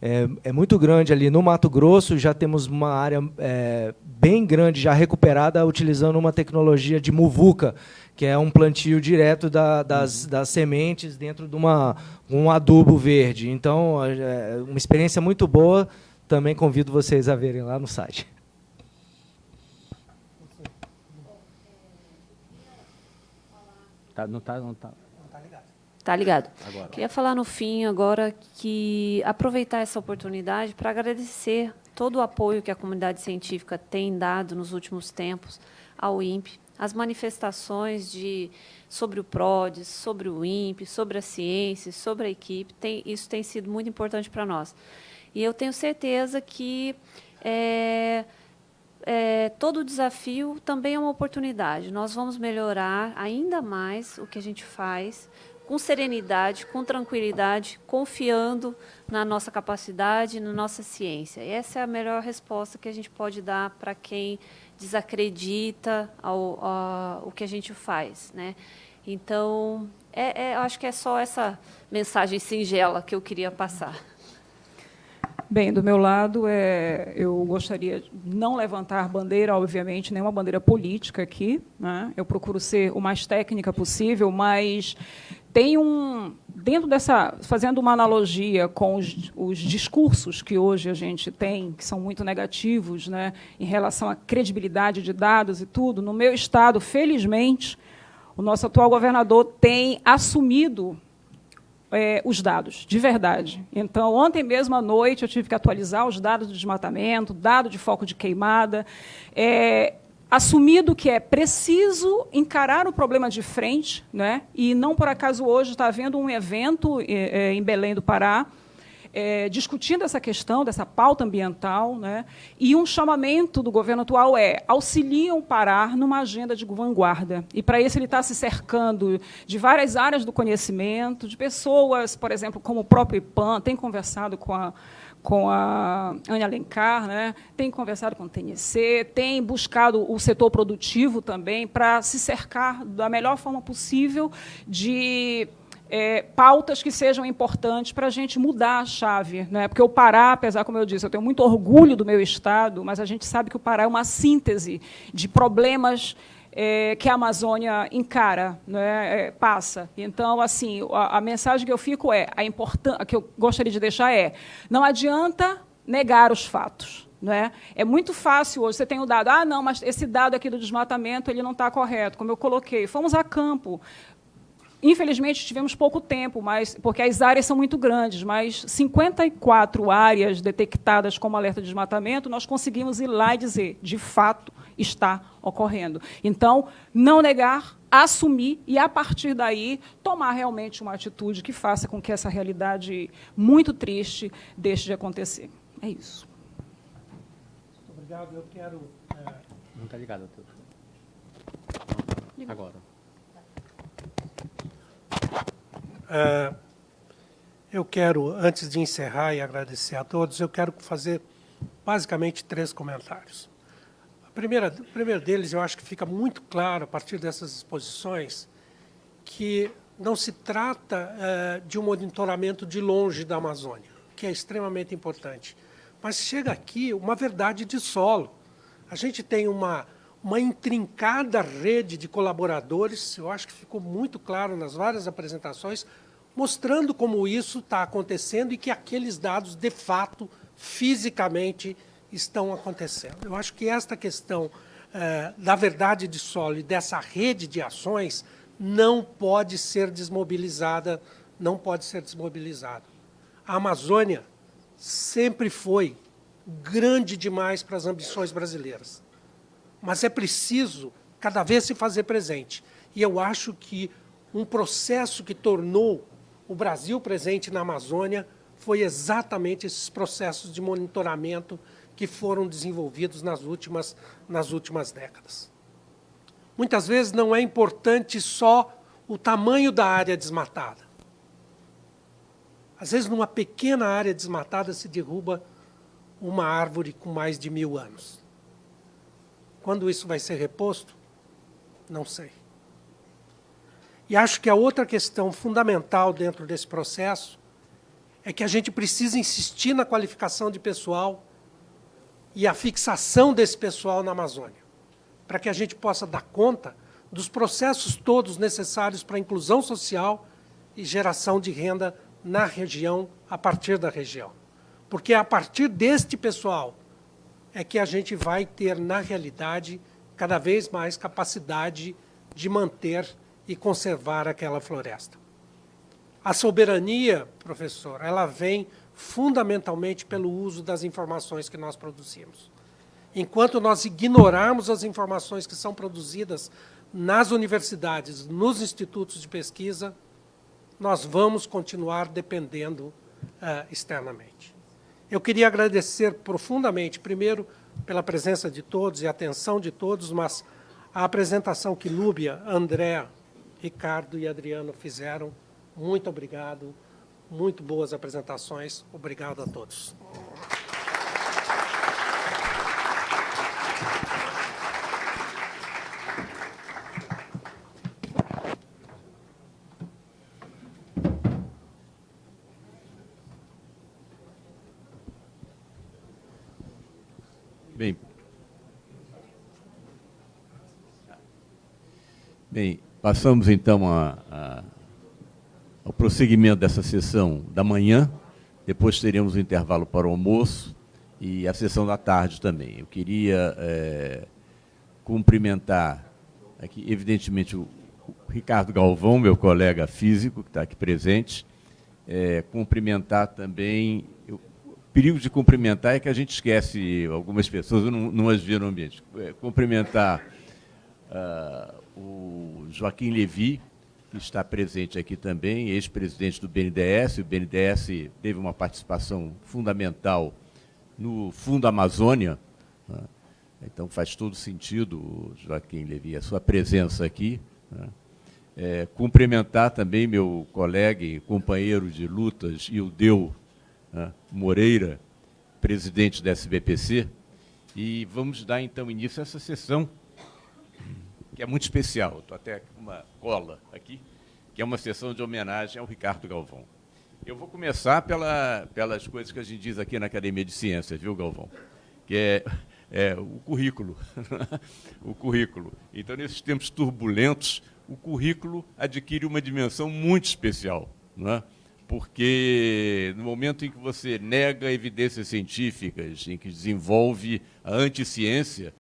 [SPEAKER 4] É, é, muito grande ali no Mato Grosso, já temos uma área é, bem grande já recuperada utilizando uma tecnologia de muvuca, que é um plantio direto da, das, das, sementes dentro de uma, um adubo verde. Então, é uma experiência muito boa. Também convido vocês a verem lá no site.
[SPEAKER 5] Tá, não está não tá.
[SPEAKER 1] Tá ligado. Agora. Queria falar no fim agora que aproveitar essa oportunidade para agradecer todo o apoio que a comunidade científica tem dado nos últimos tempos ao INPE, as manifestações de, sobre o PRODES, sobre o INPE, sobre a ciência, sobre a equipe, tem, isso tem sido muito importante para nós. E eu tenho certeza que é, é, todo desafio também é uma oportunidade. Nós vamos melhorar ainda mais o que a gente faz, com serenidade, com tranquilidade, confiando na nossa capacidade, na nossa ciência. E essa é a melhor resposta que a gente pode dar para quem desacredita ao, ao, o que a gente faz. Né? Então, é, é, acho que é só essa mensagem singela que eu queria passar.
[SPEAKER 3] Bem, do meu lado, é, eu gostaria de não levantar bandeira, obviamente, nenhuma bandeira política aqui. Né? Eu procuro ser o mais técnica possível, mas tem um dentro dessa fazendo uma analogia com os, os, discursos que hoje a gente tem que são muito negativos né em relação à credibilidade de dados e tudo no meu estado felizmente o nosso atual governador tem assumido é, os dados, de verdade. Então, ontem mesmo à noite, eu tive que atualizar os dados do desmatamento, dado de foco de queimada. É, assumido que é preciso encarar o problema de frente, né? e não por acaso hoje está havendo um evento é, é, em Belém do Pará, é, discutindo essa questão, dessa pauta ambiental, né? e um chamamento do governo atual é auxiliam Pará numa agenda de vanguarda. E, para isso, ele está se cercando de várias áreas do conhecimento, de pessoas, por exemplo, como o próprio IPAN, tem conversado com a com a Ana Alencar, né? tem conversado com o TNC, tem buscado o setor produtivo também para se cercar da melhor forma possível de é, pautas que sejam importantes para a gente mudar a chave. Né? Porque o Pará, apesar, como eu disse, eu tenho muito orgulho do meu Estado, mas a gente sabe que o Pará é uma síntese de problemas é, que a Amazônia encara, né, é, passa. Então, assim, a, a, mensagem que eu fico é, a importância, que eu gostaria de deixar é, não adianta negar os fatos. Né? É muito fácil hoje, você tem o dado, ah, não, mas esse dado aqui do desmatamento ele não está correto, como eu coloquei. Fomos a campo, Infelizmente, tivemos pouco tempo, mas porque as áreas são muito grandes, mas 54 áreas detectadas como alerta de desmatamento, nós conseguimos ir lá e dizer, de fato, está ocorrendo. Então, não negar assumir e, a partir daí, tomar realmente uma atitude que faça com que essa realidade muito triste deixe de acontecer. É isso.
[SPEAKER 2] Muito obrigado. Eu quero. É...
[SPEAKER 5] Não está ligado. Agora.
[SPEAKER 2] É, eu quero, antes de encerrar e agradecer a todos, eu quero fazer basicamente três comentários. Primeira, o primeiro deles, eu acho que fica muito claro, a partir dessas exposições, que não se trata é, de um monitoramento de longe da Amazônia, que é extremamente importante, mas chega aqui uma verdade de solo. A gente tem uma, uma intrincada rede de colaboradores, eu acho que ficou muito claro nas várias apresentações, mostrando como isso está acontecendo e que aqueles dados, de fato, fisicamente, estão acontecendo. Eu acho que esta questão eh, da verdade de solo e dessa rede de ações não pode ser desmobilizada, não pode ser desmobilizada. A Amazônia sempre foi grande demais para as ambições brasileiras. Mas é preciso cada vez se fazer presente. E eu acho que um processo que tornou o Brasil presente na Amazônia foi exatamente esses processos de monitoramento que foram desenvolvidos nas últimas, nas últimas décadas. Muitas vezes não é importante só o tamanho da área desmatada. Às vezes, numa pequena área desmatada, se derruba uma árvore com mais de mil anos. Quando isso vai ser reposto? Não sei. E acho que a outra questão fundamental dentro desse processo é que a gente precisa insistir na qualificação de pessoal e a fixação desse pessoal na Amazônia, para que a gente possa dar conta dos processos todos necessários para a inclusão social e geração de renda na região, a partir da região. Porque é a partir deste pessoal é que a gente vai ter, na realidade, cada vez mais capacidade de manter e conservar aquela floresta. A soberania, professor, ela vem fundamentalmente pelo uso das informações que nós produzimos. Enquanto nós ignorarmos as informações que são produzidas nas universidades, nos institutos de pesquisa, nós vamos continuar dependendo uh, externamente. Eu queria agradecer profundamente, primeiro, pela presença de todos e atenção de todos, mas a apresentação que Núbia, André, Ricardo e Adriano fizeram, muito obrigado muito boas apresentações. Obrigado a todos.
[SPEAKER 12] Bem, bem, passamos então a, a ao prosseguimento dessa sessão da manhã, depois teremos o intervalo para o almoço e a sessão da tarde também. Eu queria é, cumprimentar aqui, evidentemente, o Ricardo Galvão, meu colega físico, que está aqui presente, é, cumprimentar também. Eu, o perigo de cumprimentar é que a gente esquece algumas pessoas, eu não, não as vi no ambiente. É, cumprimentar uh, o Joaquim Levi, que está presente aqui também, ex-presidente do BNDES. O BNDES teve uma participação fundamental no Fundo Amazônia. Né? Então faz todo sentido, Joaquim Levi, a sua presença aqui. Né? É, cumprimentar também meu colega e companheiro de lutas, Ildeu né? Moreira, presidente da SBPC. E vamos dar então início a essa sessão que é muito especial. Estou até com uma cola aqui, que é uma sessão de homenagem ao Ricardo Galvão. Eu vou começar pela, pelas coisas que a gente diz aqui na Academia de Ciências, viu, Galvão? Que é, é o currículo. [LAUGHS] o currículo. Então, nesses tempos turbulentos, o currículo adquire uma dimensão muito especial. Não é? porque no momento em que você nega evidências científicas, em que desenvolve a anticiência,